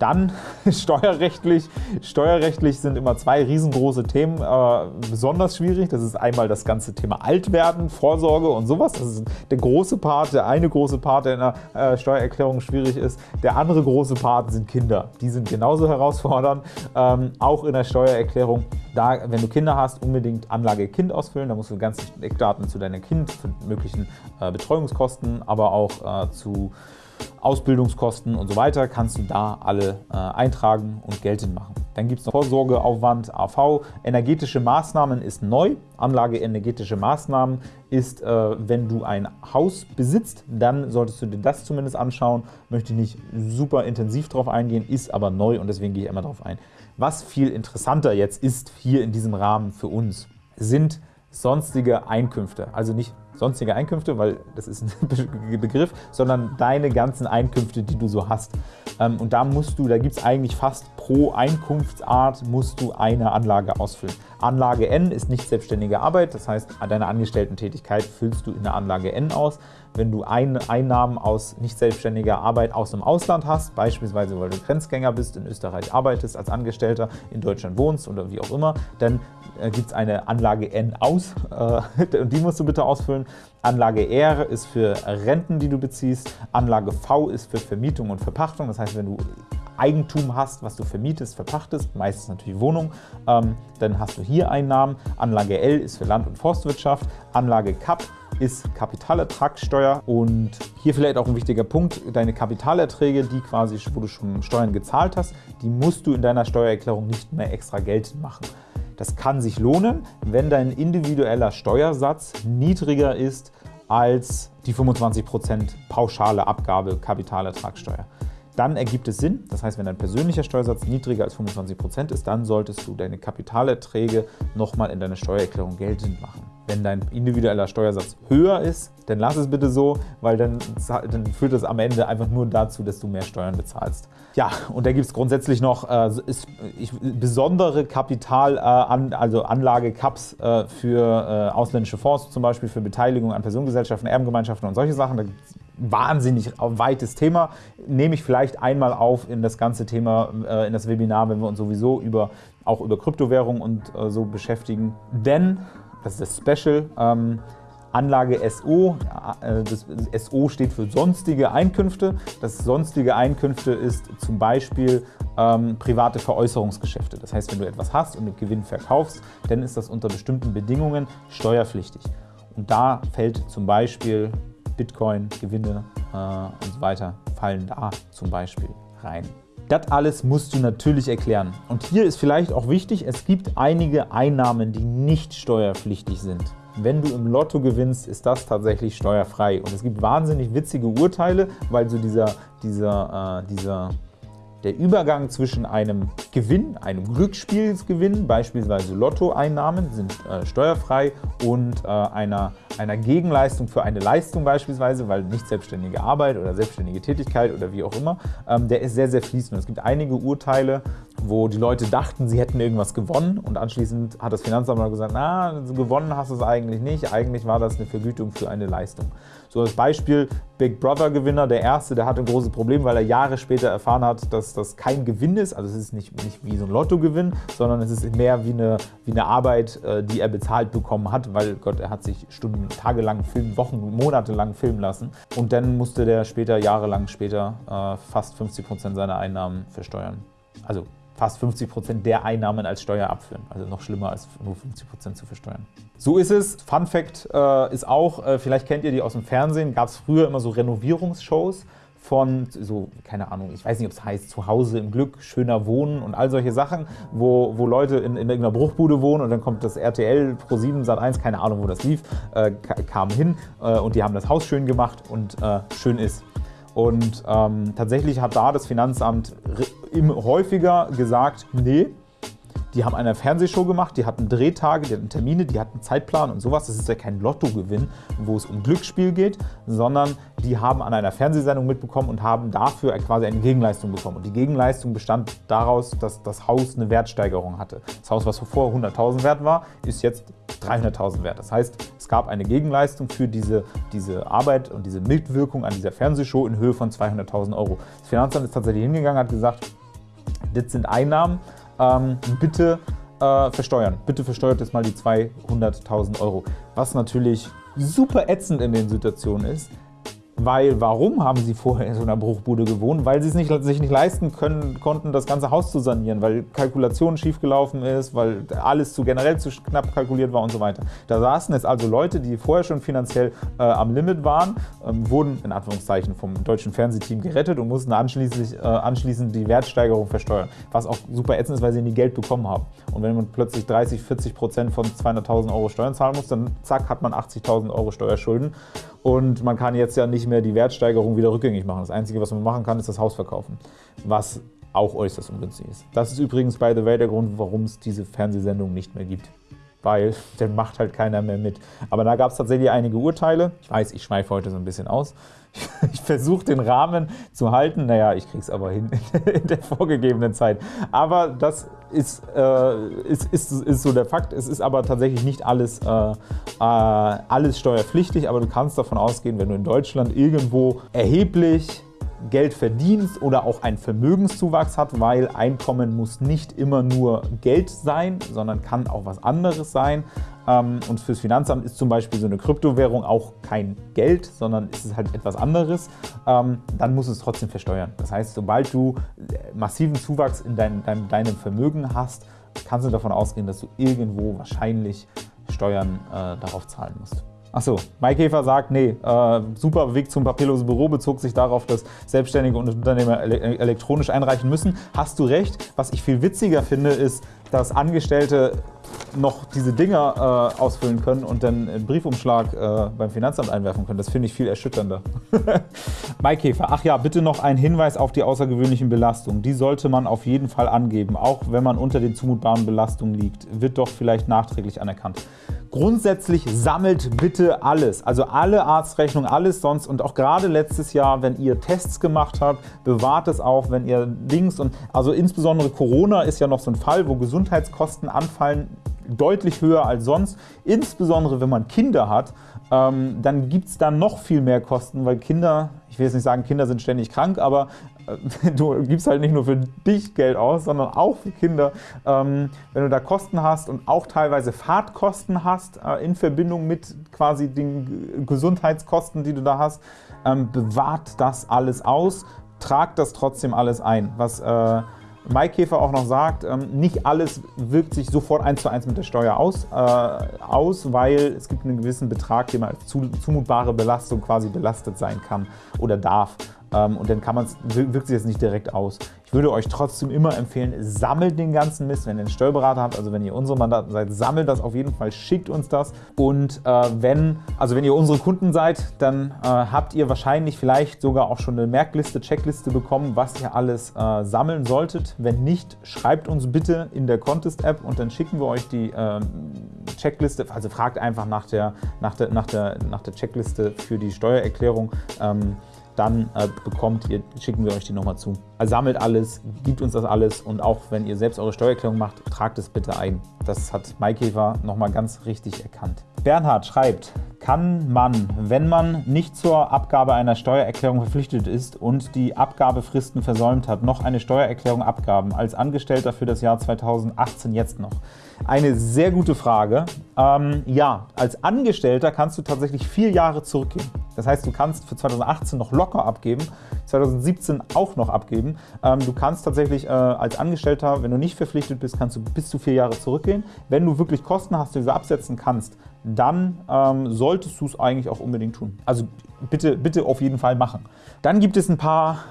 Dann steuerrechtlich. Steuerrechtlich sind immer zwei riesengroße Themen äh, besonders schwierig. Das ist einmal das ganze Thema Altwerden, Vorsorge und sowas. Das ist der große Part, der eine große Part, der in der äh, Steuererklärung schwierig ist. Der andere große Part sind Kinder. Die sind genauso herausfordernd, ähm, auch in der Steuererklärung. Da, wenn du Kinder hast, unbedingt Anlage Kind ausfüllen. Da musst du ganze Eckdaten zu deinem Kind, möglichen äh, Betreuungskosten, aber auch äh, zu Ausbildungskosten und so weiter kannst du da alle äh, eintragen und geltend machen. Dann gibt es noch Vorsorgeaufwand AV. Energetische Maßnahmen ist neu. Anlage energetische Maßnahmen ist, äh, wenn du ein Haus besitzt, dann solltest du dir das zumindest anschauen. Möchte nicht super intensiv darauf eingehen, ist aber neu und deswegen gehe ich immer darauf ein. Was viel interessanter jetzt ist hier in diesem Rahmen für uns, sind sonstige Einkünfte. Also nicht sonstige Einkünfte, weil das ist ein Begriff, sondern deine ganzen Einkünfte, die du so hast. Ähm, und da musst du, da gibt es eigentlich fast pro Einkunftsart musst du eine Anlage ausfüllen. Anlage N ist nicht selbstständige Arbeit, das heißt, deine Angestellten-Tätigkeit füllst du in der Anlage N aus. Wenn du Einnahmen aus nicht selbstständiger Arbeit aus dem Ausland hast, beispielsweise weil du Grenzgänger bist, in Österreich arbeitest als Angestellter, in Deutschland wohnst oder wie auch immer, dann äh, gibt es eine Anlage N aus äh, und die musst du bitte ausfüllen. Anlage R ist für Renten, die du beziehst. Anlage V ist für Vermietung und Verpachtung. Das heißt, wenn du Eigentum hast, was du vermietest, verpachtest, meistens natürlich Wohnung, ähm, dann hast du hier Einnahmen. Anlage L ist für Land- und Forstwirtschaft. Anlage CAP ist Kapitalertragssteuer und hier vielleicht auch ein wichtiger Punkt, deine Kapitalerträge, die quasi, wo du schon Steuern gezahlt hast, die musst du in deiner Steuererklärung nicht mehr extra geltend machen. Das kann sich lohnen, wenn dein individueller Steuersatz niedriger ist als die 25% pauschale Abgabe Kapitalertragssteuer. Dann ergibt es Sinn. Das heißt, wenn dein persönlicher Steuersatz niedriger als 25% ist, dann solltest du deine Kapitalerträge nochmal in deiner Steuererklärung geltend machen. Wenn dein individueller Steuersatz höher ist, dann lass es bitte so, weil dann, dann führt das am Ende einfach nur dazu, dass du mehr Steuern bezahlst. Ja, und da gibt es grundsätzlich noch äh, ist, ich, besondere Kapital, äh, an, also Anlage-Cups äh, für äh, ausländische Fonds, zum Beispiel für Beteiligung an Personengesellschaften, Erbengemeinschaften und solche Sachen. Da wahnsinnig weites Thema. Nehme ich vielleicht einmal auf in das ganze Thema, äh, in das Webinar, wenn wir uns sowieso über, auch über Kryptowährungen und äh, so beschäftigen. Denn, das ist das Special, ähm, Anlage SO, äh, das SO steht für sonstige Einkünfte. Das sonstige Einkünfte ist zum Beispiel ähm, private Veräußerungsgeschäfte. Das heißt, wenn du etwas hast und mit Gewinn verkaufst, dann ist das unter bestimmten Bedingungen steuerpflichtig. Und da fällt zum Beispiel Bitcoin, Gewinne äh, und so weiter fallen da zum Beispiel rein. Das alles musst du natürlich erklären. Und hier ist vielleicht auch wichtig, es gibt einige Einnahmen, die nicht steuerpflichtig sind. Wenn du im Lotto gewinnst, ist das tatsächlich steuerfrei. Und es gibt wahnsinnig witzige Urteile, weil so dieser, dieser, äh, dieser der Übergang zwischen einem Gewinn, einem Glücksspielsgewinn, beispielsweise Lottoeinnahmen, sind äh, steuerfrei und äh, einer, einer Gegenleistung für eine Leistung beispielsweise, weil nicht selbstständige Arbeit oder selbstständige Tätigkeit oder wie auch immer, ähm, der ist sehr, sehr fließend. Es gibt einige Urteile, wo die Leute dachten, sie hätten irgendwas gewonnen und anschließend hat das Finanzamt mal gesagt, na, gewonnen hast du es eigentlich nicht, eigentlich war das eine Vergütung für eine Leistung. So als Beispiel Big Brother Gewinner, der erste, der hatte ein großes Problem, weil er Jahre später erfahren hat, dass das kein Gewinn ist. Also es ist nicht, nicht wie so ein Lottogewinn, sondern es ist mehr wie eine, wie eine Arbeit, äh, die er bezahlt bekommen hat, weil Gott, er hat sich Stunden, tagelang filmen, Wochen, Monate lang filmen lassen. Und dann musste der später, jahrelang später, äh, fast 50 Prozent seiner Einnahmen versteuern. Also fast 50 Prozent der Einnahmen als Steuer abführen. Also noch schlimmer als nur 50 Prozent zu versteuern. So ist es. Fun Fact äh, ist auch, äh, vielleicht kennt ihr die aus dem Fernsehen, gab es früher immer so Renovierungsshows von so, keine Ahnung, ich weiß nicht, ob es heißt Zuhause im Glück, schöner Wohnen und all solche Sachen, wo, wo Leute in, in irgendeiner Bruchbude wohnen und dann kommt das RTL Pro 7 Sat 1, keine Ahnung, wo das lief, äh, kam hin äh, und die haben das Haus schön gemacht und äh, schön ist. Und ähm, tatsächlich hat da das Finanzamt häufiger gesagt, nee, die haben eine Fernsehshow gemacht, die hatten Drehtage, die hatten Termine, die hatten Zeitplan und sowas. Das ist ja kein Lottogewinn, wo es um Glücksspiel geht, sondern die haben an einer Fernsehsendung mitbekommen und haben dafür quasi eine Gegenleistung bekommen. Und die Gegenleistung bestand daraus, dass das Haus eine Wertsteigerung hatte. Das Haus, was vor 100.000 wert war, ist jetzt 300.000 wert. Das heißt, es gab eine Gegenleistung für diese, diese Arbeit und diese Mitwirkung an dieser Fernsehshow in Höhe von 200.000 Euro. Das Finanzamt ist tatsächlich hingegangen und hat gesagt, das sind Einnahmen, ähm, bitte äh, versteuern. Bitte versteuert jetzt mal die 200.000 Euro. Was natürlich super ätzend in den Situationen ist, weil, warum haben sie vorher in so einer Bruchbude gewohnt? Weil sie es nicht, sich nicht leisten können, konnten, das ganze Haus zu sanieren, weil Kalkulation schiefgelaufen ist, weil alles zu generell zu knapp kalkuliert war und so weiter. Da saßen jetzt also Leute, die vorher schon finanziell äh, am Limit waren, ähm, wurden in Anführungszeichen vom deutschen Fernsehteam gerettet und mussten anschließend, äh, anschließend die Wertsteigerung versteuern, was auch super ätzend ist, weil sie nie Geld bekommen haben. Und wenn man plötzlich 30, 40 Prozent von 200.000 Euro Steuern zahlen muss, dann zack, hat man 80.000 Euro Steuerschulden und man kann jetzt ja nicht mehr die Wertsteigerung wieder rückgängig machen. Das Einzige, was man machen kann, ist das Haus verkaufen, was auch äußerst ungünstig ist. Das ist übrigens, by the way, der Grund, warum es diese Fernsehsendung nicht mehr gibt. Weil dann macht halt keiner mehr mit. Aber da gab es tatsächlich einige Urteile. Ich weiß, ich schweife heute so ein bisschen aus. Ich versuche den Rahmen zu halten. Naja, ich kriege es aber hin in der vorgegebenen Zeit. Aber das ist, äh, ist, ist, ist so der Fakt. Es ist aber tatsächlich nicht alles, äh, äh, alles steuerpflichtig, aber du kannst davon ausgehen, wenn du in Deutschland irgendwo erheblich Geld verdienst oder auch einen Vermögenszuwachs hat, weil Einkommen muss nicht immer nur Geld sein, sondern kann auch was anderes sein. Ähm, und fürs Finanzamt ist zum Beispiel so eine Kryptowährung auch kein Geld, sondern ist es halt etwas anderes. Ähm, dann muss es trotzdem versteuern. Das heißt, sobald du äh, massiven Zuwachs in dein, dein, deinem Vermögen hast, kannst du davon ausgehen, dass du irgendwo wahrscheinlich Steuern äh, darauf zahlen musst. Achso, Maikäfer sagt, nee, äh, super Weg zum papierlosen Büro bezog sich darauf, dass Selbstständige und Unternehmer ele elektronisch einreichen müssen. Hast du recht. Was ich viel witziger finde, ist, dass Angestellte noch diese Dinger äh, ausfüllen können und dann einen Briefumschlag äh, beim Finanzamt einwerfen können. Das finde ich viel erschütternder. Maikäfer, ach ja, bitte noch ein Hinweis auf die außergewöhnlichen Belastungen. Die sollte man auf jeden Fall angeben, auch wenn man unter den zumutbaren Belastungen liegt. Wird doch vielleicht nachträglich anerkannt. Grundsätzlich sammelt bitte alles, also alle Arztrechnungen, alles sonst und auch gerade letztes Jahr, wenn ihr Tests gemacht habt, bewahrt es auf, wenn ihr Dings und also insbesondere Corona ist ja noch so ein Fall, wo Gesundheitskosten anfallen, deutlich höher als sonst, insbesondere wenn man Kinder hat, ähm, dann gibt es da noch viel mehr Kosten, weil Kinder, ich will jetzt nicht sagen, Kinder sind ständig krank, aber du gibst halt nicht nur für dich Geld aus, sondern auch für Kinder. Ähm, wenn du da Kosten hast und auch teilweise Fahrtkosten hast äh, in Verbindung mit quasi den Gesundheitskosten, die du da hast, ähm, bewahrt das alles aus, tragt das trotzdem alles ein. Was Maikäfer auch noch sagt, ähm, nicht alles wirkt sich sofort eins zu eins mit der Steuer aus, äh, aus, weil es gibt einen gewissen Betrag, der als zumutbare Belastung quasi belastet sein kann oder darf. Ähm, und dann kann man's, wirkt sich das nicht direkt aus. Ich würde euch trotzdem immer empfehlen, sammelt den ganzen Mist, wenn ihr einen Steuerberater habt, also wenn ihr unsere Mandaten seid, sammelt das auf jeden Fall, schickt uns das. Und äh, wenn, also wenn ihr unsere Kunden seid, dann äh, habt ihr wahrscheinlich vielleicht sogar auch schon eine Merkliste, Checkliste bekommen, was ihr alles äh, sammeln solltet. Wenn nicht, schreibt uns bitte in der Contest-App und dann schicken wir euch die ähm, Checkliste, also fragt einfach nach der, nach der, nach der, nach der Checkliste für die Steuererklärung. Ähm, dann äh, bekommt ihr, schicken wir euch die nochmal zu. Also sammelt alles, gibt uns das alles und auch wenn ihr selbst eure Steuererklärung macht, tragt es bitte ein. Das hat Maikäfer nochmal ganz richtig erkannt. Bernhard schreibt, kann man, wenn man nicht zur Abgabe einer Steuererklärung verpflichtet ist und die Abgabefristen versäumt hat, noch eine Steuererklärung abgaben, als Angestellter für das Jahr 2018 jetzt noch? Eine sehr gute Frage. Ähm, ja, als Angestellter kannst du tatsächlich vier Jahre zurückgehen. Das heißt, du kannst für 2018 noch locker abgeben, 2017 auch noch abgeben. Ähm, du kannst tatsächlich äh, als Angestellter, wenn du nicht verpflichtet bist, kannst du bis zu vier Jahre zurückgehen. Wenn du wirklich Kosten hast, die du absetzen kannst, dann ähm, solltest du es eigentlich auch unbedingt tun. Also bitte, bitte auf jeden Fall machen. Dann gibt es ein paar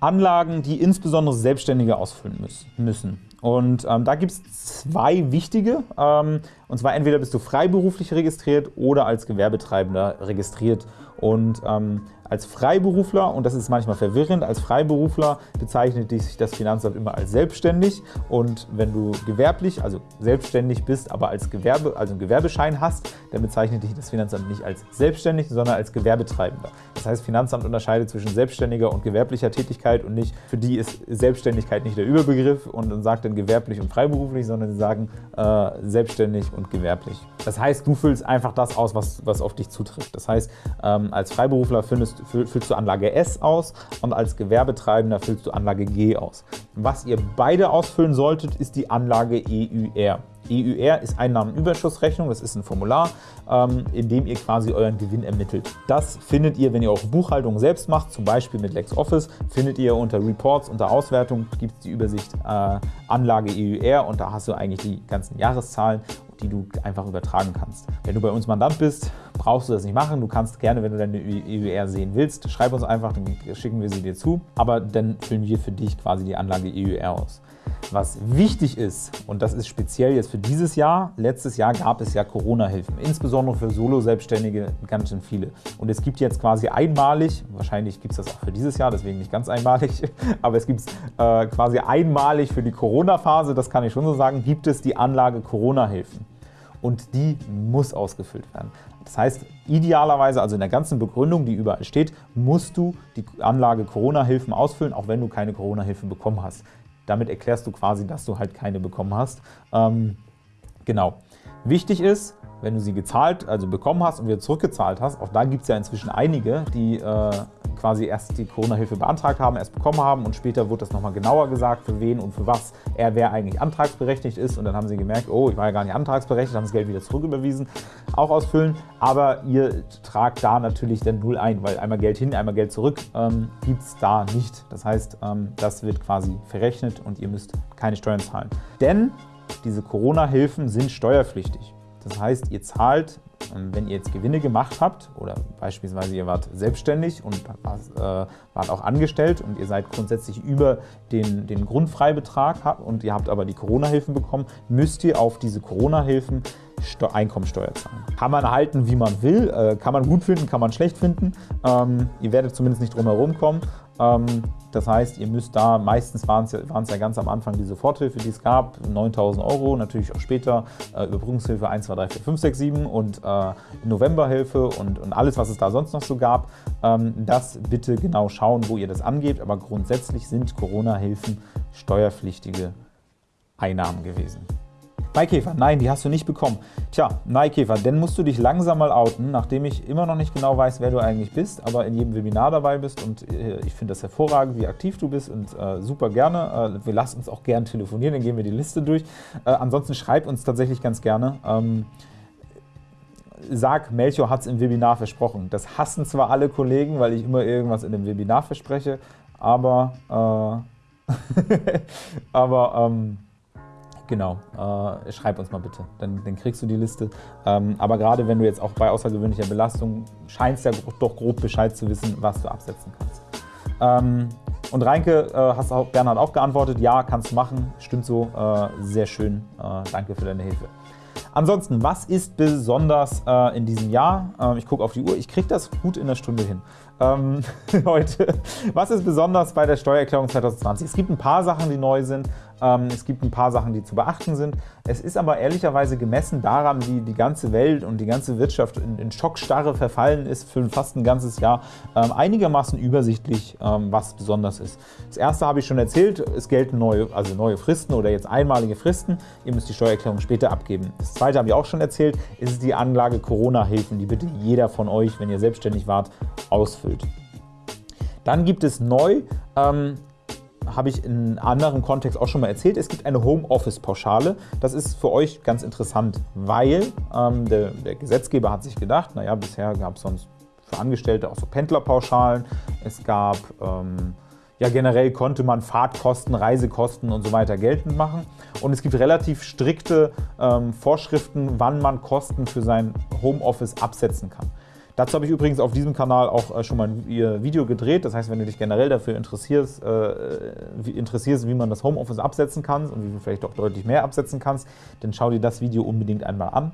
Anlagen, die insbesondere Selbstständige ausfüllen müssen. Und ähm, da gibt es zwei wichtige. Ähm, und zwar entweder bist du freiberuflich registriert oder als Gewerbetreibender registriert. Und ähm, als Freiberufler, und das ist manchmal verwirrend, als Freiberufler bezeichnet sich das Finanzamt immer als selbstständig. Und wenn du gewerblich, also selbstständig bist, aber als Gewerbe, also einen Gewerbeschein hast, dann bezeichnet dich das Finanzamt nicht als selbstständig, sondern als Gewerbetreibender. Das heißt, Finanzamt unterscheidet zwischen selbstständiger und gewerblicher Tätigkeit und nicht, für die ist Selbstständigkeit nicht der Überbegriff und sagt dann gewerblich und freiberuflich, sondern sie sagen äh, selbstständig und gewerblich. Das heißt, du füllst einfach das aus, was, was auf dich zutrifft. Das heißt, ähm, als Freiberufler findest, füllst du Anlage S aus und als Gewerbetreibender füllst du Anlage G aus. Was ihr beide ausfüllen solltet, ist die Anlage EUR. EUR ist Einnahmenüberschussrechnung, das ist ein Formular, ähm, in dem ihr quasi euren Gewinn ermittelt. Das findet ihr, wenn ihr eure Buchhaltung selbst macht, zum Beispiel mit LexOffice, findet ihr unter Reports, unter Auswertung, gibt es die Übersicht äh, Anlage EUR und da hast du eigentlich die ganzen Jahreszahlen die du einfach übertragen kannst. Wenn du bei uns Mandant bist, brauchst du das nicht machen. Du kannst gerne, wenn du deine EUR sehen willst, schreib uns einfach, dann schicken wir sie dir zu. Aber dann füllen wir für dich quasi die Anlage EUR aus. Was wichtig ist, und das ist speziell jetzt für dieses Jahr, letztes Jahr gab es ja Corona-Hilfen, insbesondere für Solo-Selbstständige ganz schön viele. Und es gibt jetzt quasi einmalig, wahrscheinlich gibt es das auch für dieses Jahr, deswegen nicht ganz einmalig, aber es gibt es äh, quasi einmalig für die Corona-Phase, das kann ich schon so sagen, gibt es die Anlage Corona-Hilfen und die muss ausgefüllt werden. Das heißt, idealerweise, also in der ganzen Begründung, die überall steht, musst du die Anlage Corona-Hilfen ausfüllen, auch wenn du keine Corona-Hilfen bekommen hast. Damit erklärst du quasi, dass du halt keine bekommen hast. Ähm, genau. Wichtig ist, wenn du sie gezahlt, also bekommen hast und wieder zurückgezahlt hast, auch da gibt es ja inzwischen einige, die äh, quasi erst die Corona-Hilfe beantragt haben, erst bekommen haben und später wurde das nochmal genauer gesagt, für wen und für was er wer eigentlich antragsberechtigt ist und dann haben sie gemerkt, oh, ich war ja gar nicht antragsberechtigt, haben das Geld wieder zurücküberwiesen, auch ausfüllen, aber ihr tragt da natürlich dann null ein, weil einmal Geld hin, einmal Geld zurück ähm, gibt es da nicht. Das heißt, ähm, das wird quasi verrechnet und ihr müsst keine Steuern zahlen. Denn diese Corona-Hilfen sind steuerpflichtig. Das heißt, ihr zahlt, ähm, wenn ihr jetzt Gewinne gemacht habt oder beispielsweise ihr wart selbstständig und äh, wart auch angestellt und ihr seid grundsätzlich über den, den Grundfreibetrag und ihr habt aber die Corona-Hilfen bekommen, müsst ihr auf diese Corona-Hilfen Einkommensteuer zahlen. Kann man halten, wie man will, äh, kann man gut finden, kann man schlecht finden. Ähm, ihr werdet zumindest nicht drum herum kommen. Ähm, das heißt, ihr müsst da, meistens waren es ja, ja ganz am Anfang die Soforthilfe, die es gab, 9.000 Euro, natürlich auch später äh, Überbrückungshilfe 1, 2, 3, 4, 5, 6, 7 und äh, Novemberhilfe und, und alles, was es da sonst noch so gab. Ähm, das bitte genau schauen, wo ihr das angebt, aber grundsätzlich sind Corona-Hilfen steuerpflichtige Einnahmen gewesen. Maikäfer, nein, die hast du nicht bekommen. Tja, Maikäfer, dann musst du dich langsam mal outen, nachdem ich immer noch nicht genau weiß, wer du eigentlich bist, aber in jedem Webinar dabei bist und äh, ich finde das hervorragend, wie aktiv du bist und äh, super gerne. Äh, wir lassen uns auch gern telefonieren, dann gehen wir die Liste durch. Äh, ansonsten schreib uns tatsächlich ganz gerne. Ähm, sag, Melchior hat es im Webinar versprochen. Das hassen zwar alle Kollegen, weil ich immer irgendwas in dem Webinar verspreche, aber, äh, aber ähm, Genau, äh, schreib uns mal bitte, dann, dann, kriegst du die Liste. Ähm, aber gerade wenn du jetzt auch bei außergewöhnlicher Belastung scheinst ja doch grob Bescheid zu wissen, was du absetzen kannst. Ähm, und Reinke, äh, hast auch, Bernhard auch geantwortet, ja, kannst du machen, stimmt so, äh, sehr schön, äh, danke für deine Hilfe. Ansonsten, was ist besonders äh, in diesem Jahr? Ähm, ich gucke auf die Uhr, ich kriege das gut in der Stunde hin ähm, heute. Was ist besonders bei der Steuererklärung 2020? Es gibt ein paar Sachen, die neu sind. Ähm, es gibt ein paar Sachen, die zu beachten sind. Es ist aber ehrlicherweise gemessen daran, wie die ganze Welt und die ganze Wirtschaft in, in Schockstarre verfallen ist für fast ein ganzes Jahr, ähm, einigermaßen übersichtlich, ähm, was besonders ist. Das erste habe ich schon erzählt, es gelten neue, also neue Fristen oder jetzt einmalige Fristen. Ihr müsst die Steuererklärung später abgeben. Das zweite habe ich auch schon erzählt, ist die Anlage Corona-Hilfen, die bitte jeder von euch, wenn ihr selbstständig wart, ausfüllt. Dann gibt es neu, ähm, habe ich in anderen Kontext auch schon mal erzählt, es gibt eine Homeoffice-Pauschale. Das ist für euch ganz interessant, weil ähm, der, der, Gesetzgeber hat sich gedacht, naja, bisher gab es sonst für Angestellte auch so Pendlerpauschalen. Es gab, ähm, ja generell konnte man Fahrtkosten, Reisekosten und so weiter geltend machen. Und es gibt relativ strikte ähm, Vorschriften, wann man Kosten für sein Homeoffice absetzen kann. Dazu habe ich übrigens auf diesem Kanal auch äh, schon mal ein Video gedreht. Das heißt, wenn du dich generell dafür interessierst, äh, wie, interessierst, wie man das Homeoffice absetzen kann und wie du vielleicht auch deutlich mehr absetzen kannst, dann schau dir das Video unbedingt einmal an.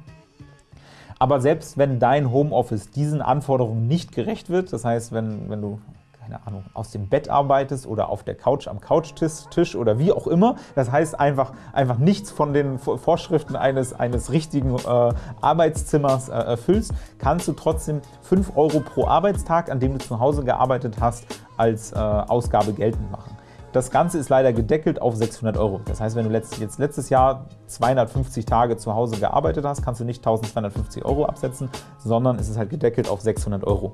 Aber selbst wenn dein Homeoffice diesen Anforderungen nicht gerecht wird, das heißt, wenn, wenn du keine Ahnung, aus dem Bett arbeitest oder auf der Couch am Couchtisch oder wie auch immer. Das heißt einfach, einfach nichts von den Vorschriften eines, eines richtigen äh, Arbeitszimmers äh, erfüllst, kannst du trotzdem 5 Euro pro Arbeitstag, an dem du zu Hause gearbeitet hast, als äh, Ausgabe geltend machen. Das Ganze ist leider gedeckelt auf 600 Euro. Das heißt, wenn du letzt, jetzt letztes Jahr 250 Tage zu Hause gearbeitet hast, kannst du nicht 1250 Euro absetzen, sondern es ist halt gedeckelt auf 600 Euro.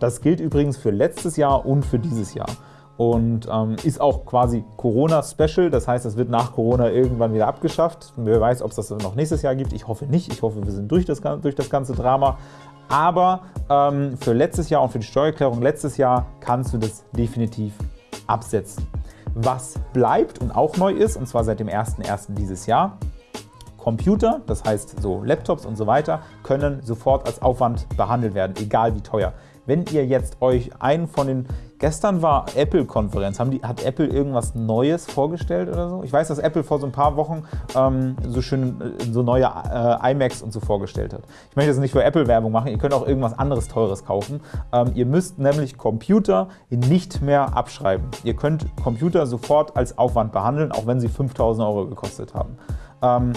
Das gilt übrigens für letztes Jahr und für dieses Jahr und ähm, ist auch quasi Corona-Special. Das heißt, es wird nach Corona irgendwann wieder abgeschafft. Wer weiß, ob es das noch nächstes Jahr gibt. Ich hoffe nicht. Ich hoffe, wir sind durch das, durch das ganze Drama. Aber ähm, für letztes Jahr und für die Steuererklärung letztes Jahr kannst du das definitiv absetzen. Was bleibt und auch neu ist, und zwar seit dem 01.01. dieses Jahr, Computer, das heißt so Laptops und so weiter, können sofort als Aufwand behandelt werden, egal wie teuer. Wenn ihr jetzt euch einen von den, gestern war Apple-Konferenz, hat Apple irgendwas Neues vorgestellt oder so? Ich weiß, dass Apple vor so ein paar Wochen ähm, so schön äh, so neue äh, iMacs und so vorgestellt hat. Ich möchte jetzt nicht für Apple-Werbung machen, ihr könnt auch irgendwas anderes Teures kaufen. Ähm, ihr müsst nämlich Computer nicht mehr abschreiben. Ihr könnt Computer sofort als Aufwand behandeln, auch wenn sie 5000 Euro gekostet haben. Ähm,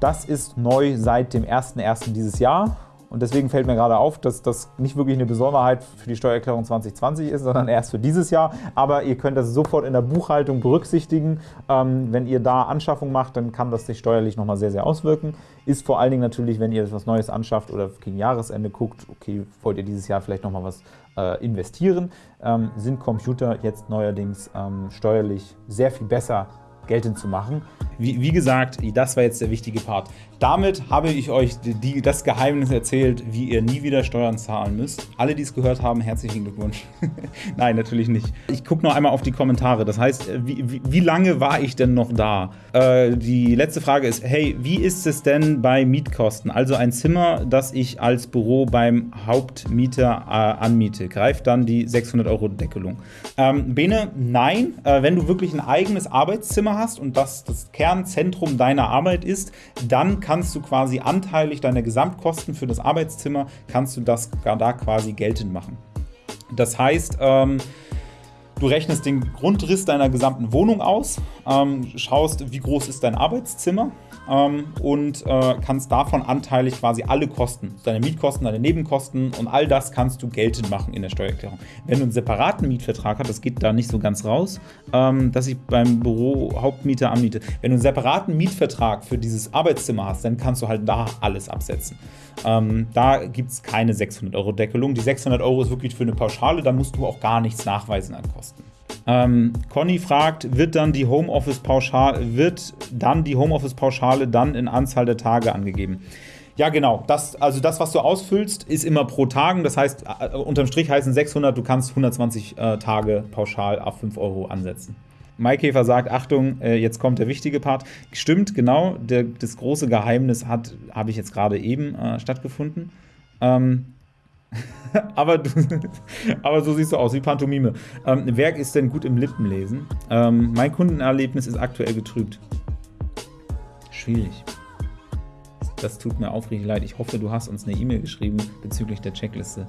das ist neu seit dem 01.01. dieses Jahr und deswegen fällt mir gerade auf, dass das nicht wirklich eine Besonderheit für die Steuererklärung 2020 ist, sondern erst für dieses Jahr. Aber ihr könnt das sofort in der Buchhaltung berücksichtigen. Ähm, wenn ihr da Anschaffung macht, dann kann das sich steuerlich nochmal sehr, sehr auswirken. Ist vor allen Dingen natürlich, wenn ihr etwas Neues anschafft oder gegen Jahresende guckt, okay, wollt ihr dieses Jahr vielleicht nochmal was äh, investieren, ähm, sind Computer jetzt neuerdings ähm, steuerlich sehr viel besser geltend zu machen. Wie, wie, gesagt, das war jetzt der wichtige Part. Damit habe ich euch die, das Geheimnis erzählt, wie ihr nie wieder Steuern zahlen müsst. Alle, die es gehört haben, herzlichen Glückwunsch. Nein, natürlich nicht. Ich gucke noch einmal auf die Kommentare. Das heißt, wie, wie, wie lange war ich denn noch da? Äh, die letzte Frage ist, hey, wie ist es denn bei Mietkosten? Also ein Zimmer, das ich als Büro beim Hauptmieter äh, anmiete, greift dann die 600 Euro Deckelung. Ähm, Bene, nein. Äh, wenn du wirklich ein eigenes Arbeitszimmer hast und das das Kernzentrum deiner Arbeit ist, dann kannst du quasi anteilig deine Gesamtkosten für das Arbeitszimmer, kannst du das da quasi geltend machen. Das heißt, ähm, Du rechnest den Grundriss deiner gesamten Wohnung aus, ähm, schaust, wie groß ist dein Arbeitszimmer und äh, kannst davon anteilig quasi alle Kosten, deine Mietkosten, deine Nebenkosten und all das kannst du geltend machen in der Steuererklärung. Wenn du einen separaten Mietvertrag hast, das geht da nicht so ganz raus, ähm, dass ich beim Büro Hauptmieter anmiete. Wenn du einen separaten Mietvertrag für dieses Arbeitszimmer hast, dann kannst du halt da alles absetzen. Ähm, da gibt es keine 600 Euro Deckelung. Die 600 Euro ist wirklich für eine Pauschale, da musst du auch gar nichts nachweisen an Kosten. Ähm, Conny fragt, wird dann die Homeoffice-Pauschale, wird dann die Homeoffice-Pauschale dann in Anzahl der Tage angegeben? Ja, genau. Das, also das, was du ausfüllst, ist immer pro Tagen. Das heißt, äh, unterm Strich heißen 600, du kannst 120 äh, Tage pauschal auf 5 Euro ansetzen. Maikäfer sagt, Achtung, äh, jetzt kommt der wichtige Part. Stimmt, genau, der, das große Geheimnis hat, habe ich jetzt gerade eben äh, stattgefunden. Ähm, aber, du, aber so siehst du aus, wie Pantomime. Ähm, wer ist denn gut im Lippenlesen? Ähm, mein Kundenerlebnis ist aktuell getrübt. Schwierig. Das tut mir aufrichtig leid. Ich hoffe, du hast uns eine E-Mail geschrieben bezüglich der Checkliste.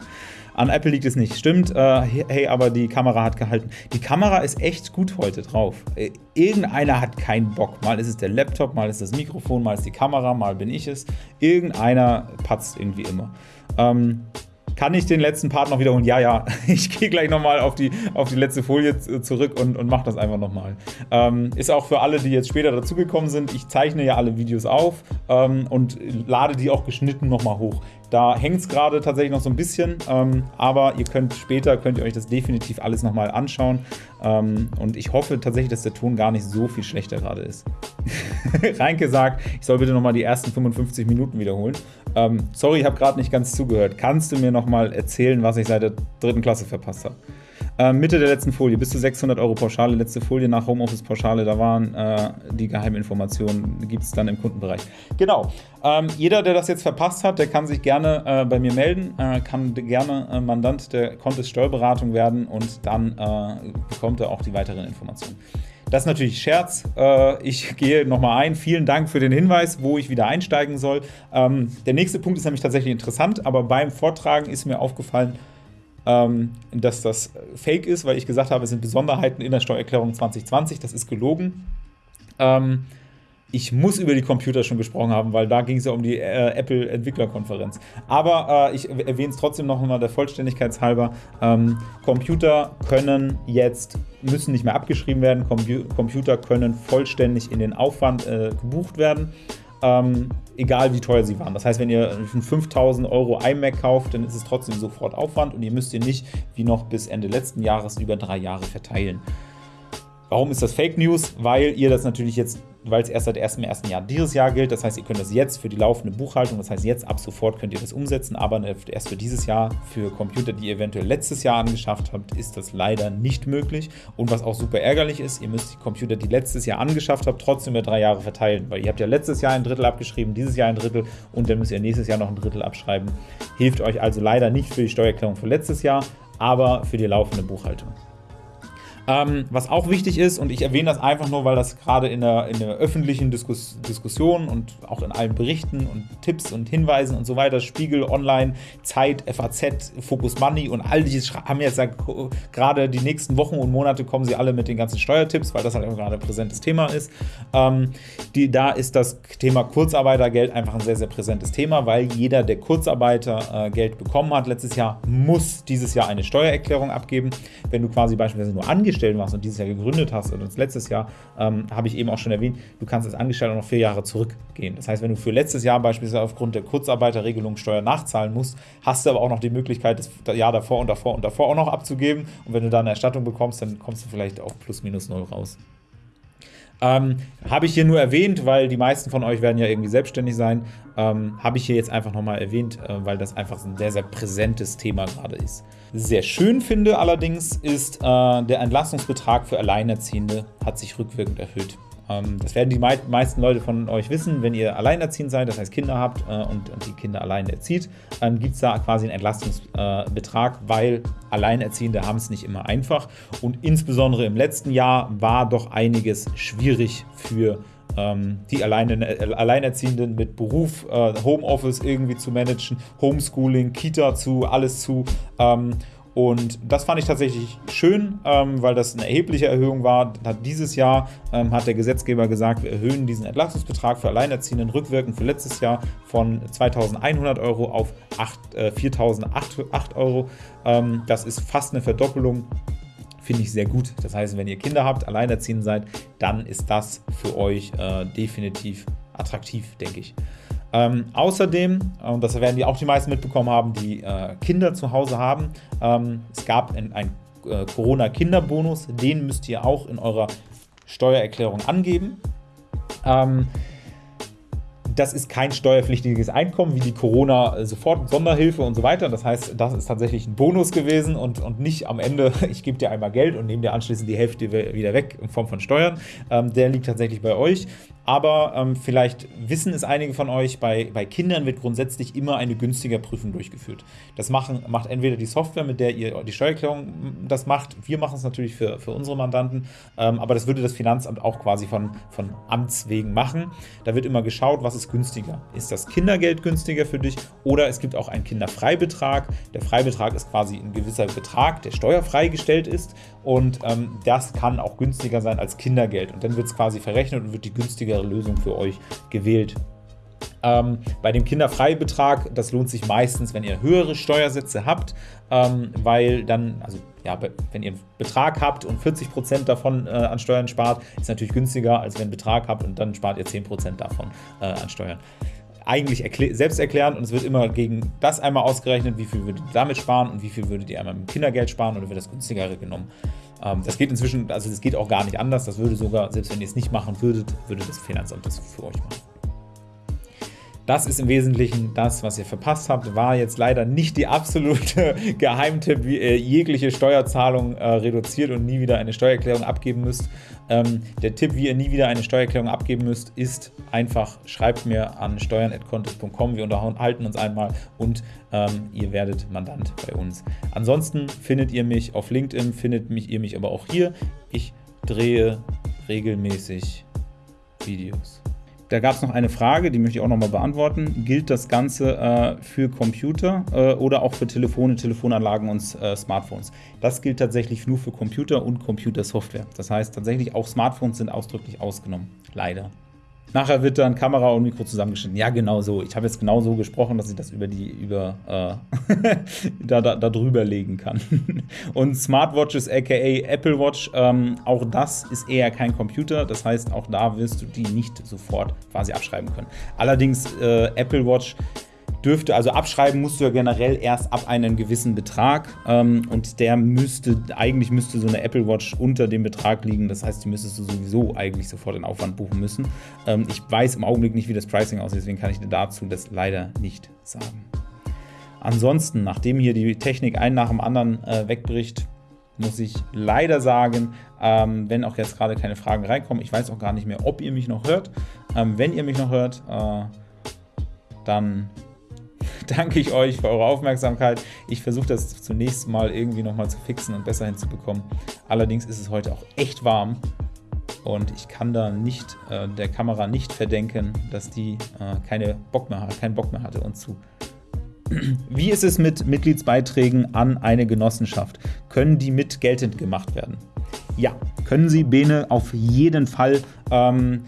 An Apple liegt es nicht. Stimmt, äh, hey, aber die Kamera hat gehalten. Die Kamera ist echt gut heute drauf. Äh, irgendeiner hat keinen Bock. Mal ist es der Laptop, mal ist das Mikrofon, mal ist die Kamera, mal bin ich es. Irgendeiner patzt irgendwie immer. Ähm, kann ich den letzten Part noch wiederholen? Ja, ja. Ich gehe gleich nochmal auf die, auf die letzte Folie zurück und, und mache das einfach nochmal. Ähm, ist auch für alle, die jetzt später dazugekommen sind. Ich zeichne ja alle Videos auf ähm, und lade die auch geschnitten nochmal hoch. Da hängt es gerade tatsächlich noch so ein bisschen, ähm, aber ihr könnt später, könnt ihr euch das definitiv alles nochmal anschauen. Ähm, und ich hoffe tatsächlich, dass der Ton gar nicht so viel schlechter gerade ist. Reinke sagt, ich soll bitte nochmal die ersten 55 Minuten wiederholen. Ähm, sorry, ich habe gerade nicht ganz zugehört. Kannst du mir nochmal erzählen, was ich seit der dritten Klasse verpasst habe? Ähm, Mitte der letzten Folie, bis zu 600 Euro Pauschale, letzte Folie nach Homeoffice-Pauschale, da waren äh, die Geheiminformationen, gibt es dann im Kundenbereich. Genau, ähm, jeder, der das jetzt verpasst hat, der kann sich gerne äh, bei mir melden, äh, kann gerne äh, Mandant der Contest Steuerberatung werden und dann äh, bekommt er auch die weiteren Informationen. Das ist natürlich Scherz. Äh, ich gehe nochmal ein. Vielen Dank für den Hinweis, wo ich wieder einsteigen soll. Ähm, der nächste Punkt ist nämlich tatsächlich interessant, aber beim Vortragen ist mir aufgefallen, ähm, dass das fake ist, weil ich gesagt habe, es sind Besonderheiten in der Steuererklärung 2020. Das ist gelogen. Ähm, ich muss über die Computer schon gesprochen haben, weil da ging es ja um die äh, Apple-Entwicklerkonferenz. Aber äh, ich erwähne es trotzdem noch einmal der Vollständigkeit halber. Ähm, Computer können jetzt, müssen nicht mehr abgeschrieben werden, Com Computer können vollständig in den Aufwand äh, gebucht werden ähm, egal wie teuer sie waren. Das heißt, wenn ihr einen 5000 Euro iMac kauft, dann ist es trotzdem sofort Aufwand und ihr müsst ihr nicht wie noch bis Ende letzten Jahres über drei Jahre verteilen. Warum ist das Fake News? Weil ihr das natürlich jetzt weil es erst seit 1.1. Jahr dieses Jahr gilt. Das heißt, ihr könnt das jetzt für die laufende Buchhaltung, das heißt, jetzt ab sofort könnt ihr das umsetzen, aber erst für dieses Jahr, für Computer, die ihr eventuell letztes Jahr angeschafft habt, ist das leider nicht möglich. Und was auch super ärgerlich ist, ihr müsst die Computer, die letztes Jahr angeschafft habt, trotzdem über drei Jahre verteilen, weil ihr habt ja letztes Jahr ein Drittel abgeschrieben, dieses Jahr ein Drittel und dann müsst ihr nächstes Jahr noch ein Drittel abschreiben. Hilft euch also leider nicht für die Steuererklärung für letztes Jahr, aber für die laufende Buchhaltung. Ähm, was auch wichtig ist, und ich erwähne das einfach nur, weil das gerade in der, in der öffentlichen Diskus Diskussion und auch in allen Berichten und Tipps und Hinweisen und so weiter, Spiegel, Online, Zeit, FAZ, Focus Money und all dieses haben jetzt ja gerade die nächsten Wochen und Monate kommen sie alle mit den ganzen Steuertipps, weil das halt auch gerade ein präsentes Thema ist. Ähm, die, da ist das Thema Kurzarbeitergeld einfach ein sehr, sehr präsentes Thema, weil jeder, der Kurzarbeitergeld äh, bekommen hat letztes Jahr, muss dieses Jahr eine Steuererklärung abgeben. Wenn du quasi beispielsweise nur angestellt Angestellten warst und dieses Jahr gegründet hast oder letztes Jahr, ähm, habe ich eben auch schon erwähnt, du kannst als Angestellter noch vier Jahre zurückgehen. Das heißt, wenn du für letztes Jahr beispielsweise aufgrund der Kurzarbeiterregelung Steuer nachzahlen musst, hast du aber auch noch die Möglichkeit, das Jahr davor und davor und davor auch noch abzugeben. Und wenn du da eine Erstattung bekommst, dann kommst du vielleicht auch plus minus null raus. Ähm, Habe ich hier nur erwähnt, weil die meisten von euch werden ja irgendwie selbstständig sein. Ähm, Habe ich hier jetzt einfach nochmal erwähnt, äh, weil das einfach ein sehr, sehr präsentes Thema gerade ist. Sehr schön finde allerdings ist, äh, der Entlastungsbetrag für Alleinerziehende hat sich rückwirkend erhöht. Ähm, das werden die meisten Leute von euch wissen, wenn ihr alleinerziehend seid, das heißt Kinder habt äh, und, die Kinder allein erzieht, dann gibt es da quasi einen Entlastungsbetrag, weil Alleinerziehende haben es nicht immer einfach. Und insbesondere im letzten Jahr war doch einiges schwierig für ähm, die Alleinerziehenden mit Beruf, äh, Homeoffice irgendwie zu managen, Homeschooling, Kita zu, alles zu. Und das fand ich tatsächlich schön, ähm, weil das eine erhebliche Erhöhung war. Hat dieses Jahr ähm, hat der Gesetzgeber gesagt, wir erhöhen diesen Entlastungsbetrag für Alleinerziehenden rückwirkend für letztes Jahr von 2.100 Euro auf äh, 4.008 Euro. Ähm, das ist fast eine Verdoppelung. Finde ich sehr gut. Das heißt, wenn ihr Kinder habt, alleinerziehend seid, dann ist das für euch äh, definitiv attraktiv, denke ich. Ähm, außerdem, und das werden die auch die meisten mitbekommen haben, die äh, Kinder zu Hause haben, ähm, es gab einen äh, Corona-Kinderbonus, den müsst ihr auch in eurer Steuererklärung angeben. Ähm, das ist kein steuerpflichtiges Einkommen wie die Corona-Sofort-Sonderhilfe und so weiter. Das heißt, das ist tatsächlich ein Bonus gewesen und, und nicht am Ende, ich gebe dir einmal Geld und nehme dir anschließend die Hälfte wieder weg in Form von Steuern. Ähm, der liegt tatsächlich bei euch. Aber ähm, vielleicht wissen es einige von euch, bei, bei Kindern wird grundsätzlich immer eine günstiger Prüfung durchgeführt. Das machen, macht entweder die Software, mit der ihr die Steuererklärung das macht. Wir machen es natürlich für, für unsere Mandanten, ähm, aber das würde das Finanzamt auch quasi von, von Amts wegen machen. Da wird immer geschaut, was ist günstiger. Ist das Kindergeld günstiger für dich oder es gibt auch einen Kinderfreibetrag. Der Freibetrag ist quasi ein gewisser Betrag, der steuerfrei gestellt ist und ähm, das kann auch günstiger sein als Kindergeld. Und dann wird es quasi verrechnet und wird die günstigere Lösung für euch gewählt. Ähm, bei dem Kinderfreibetrag, das lohnt sich meistens, wenn ihr höhere Steuersätze habt, ähm, weil dann, also ja, wenn ihr einen Betrag habt und 40% davon äh, an Steuern spart, ist natürlich günstiger, als wenn ihr einen Betrag habt und dann spart ihr 10% davon äh, an Steuern eigentlich selbst erklären und es wird immer gegen das einmal ausgerechnet, wie viel würdet ihr damit sparen und wie viel würdet ihr einmal mit Kindergeld sparen oder wird das günstigere genommen. Ähm, das geht inzwischen, also das geht auch gar nicht anders, das würde sogar, selbst wenn ihr es nicht machen würdet, würde das Finanzamt das für euch machen. Das ist im Wesentlichen das, was ihr verpasst habt. War jetzt leider nicht die absolute Geheimtipp, wie ihr jegliche Steuerzahlung äh, reduziert und nie wieder eine Steuererklärung abgeben müsst. Ähm, der Tipp, wie ihr nie wieder eine Steuererklärung abgeben müsst, ist einfach, schreibt mir an steuern.contest.com. Wir unterhalten uns einmal und ähm, ihr werdet Mandant bei uns. Ansonsten findet ihr mich auf LinkedIn, findet mich, ihr mich aber auch hier. Ich drehe regelmäßig Videos. Da gab es noch eine Frage, die möchte ich auch nochmal beantworten. Gilt das Ganze äh, für Computer äh, oder auch für Telefone, Telefonanlagen und äh, Smartphones? Das gilt tatsächlich nur für Computer und Computersoftware. Das heißt tatsächlich auch Smartphones sind ausdrücklich ausgenommen. Leider. Nachher wird dann Kamera und Mikro zusammengeschnitten. Ja, genau so. Ich habe jetzt genau so gesprochen, dass ich das über die, über, äh, da, da, da, drüber legen kann. und Smartwatches, aka Apple Watch, ähm, auch das ist eher kein Computer. Das heißt, auch da wirst du die nicht sofort quasi abschreiben können. Allerdings, äh, Apple Watch dürfte, also abschreiben musst du ja generell erst ab einem gewissen Betrag ähm, und der müsste, eigentlich müsste so eine Apple Watch unter dem Betrag liegen, das heißt, die müsstest du sowieso eigentlich sofort in Aufwand buchen müssen. Ähm, ich weiß im Augenblick nicht, wie das Pricing aussieht, deswegen kann ich dir dazu das leider nicht sagen. Ansonsten, nachdem hier die Technik ein nach dem anderen äh, wegbricht, muss ich leider sagen, ähm, wenn auch jetzt gerade keine Fragen reinkommen, ich weiß auch gar nicht mehr, ob ihr mich noch hört. Ähm, wenn ihr mich noch hört, äh, dann danke ich euch für eure Aufmerksamkeit. Ich versuche das zunächst mal irgendwie nochmal zu fixen und besser hinzubekommen. Allerdings ist es heute auch echt warm und ich kann da nicht äh, der Kamera nicht verdenken, dass die äh, keine Bock mehr, keinen Bock mehr hatte und zu. Wie ist es mit Mitgliedsbeiträgen an eine Genossenschaft? Können die mit geltend gemacht werden? Ja, können sie, Bene, auf jeden Fall. Ähm,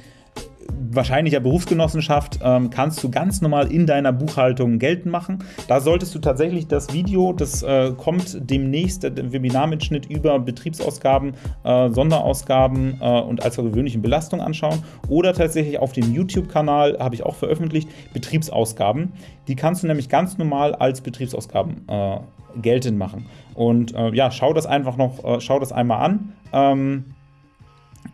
wahrscheinlicher Berufsgenossenschaft ähm, kannst du ganz normal in deiner Buchhaltung geltend machen. Da solltest du tatsächlich das Video, das äh, kommt demnächst, der Webinarmitschnitt über Betriebsausgaben, äh, Sonderausgaben äh, und als gewöhnlichen Belastung anschauen. Oder tatsächlich auf dem YouTube-Kanal, habe ich auch veröffentlicht, Betriebsausgaben. Die kannst du nämlich ganz normal als Betriebsausgaben äh, geltend machen. Und äh, ja, schau das einfach noch, äh, schau das einmal an. Ähm,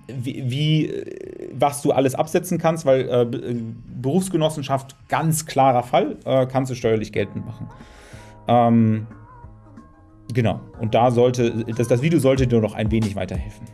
wie, wie was du alles absetzen kannst, weil äh, Berufsgenossenschaft ganz klarer Fall, äh, kannst du steuerlich geltend machen. Ähm, genau, und da sollte, das, das Video sollte dir noch ein wenig weiterhelfen.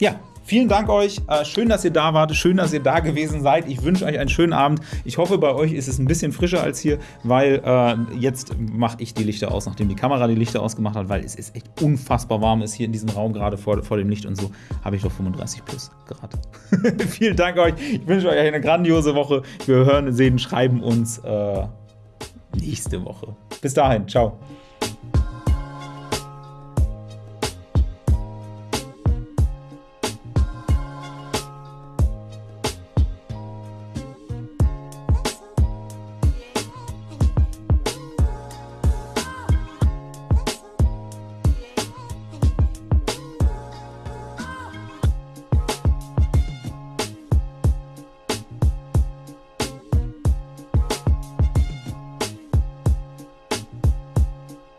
Ja, Vielen Dank euch. Äh, schön, dass ihr da wart. Schön, dass ihr da gewesen seid. Ich wünsche euch einen schönen Abend. Ich hoffe, bei euch ist es ein bisschen frischer als hier, weil äh, jetzt mache ich die Lichter aus, nachdem die Kamera die Lichter ausgemacht hat, weil es ist echt unfassbar warm ist hier in diesem Raum, gerade vor, vor dem Licht und so. Habe ich doch 35 plus Grad. Vielen Dank euch. Ich wünsche euch eine grandiose Woche. Wir hören, sehen, schreiben uns äh, nächste Woche. Bis dahin. Ciao.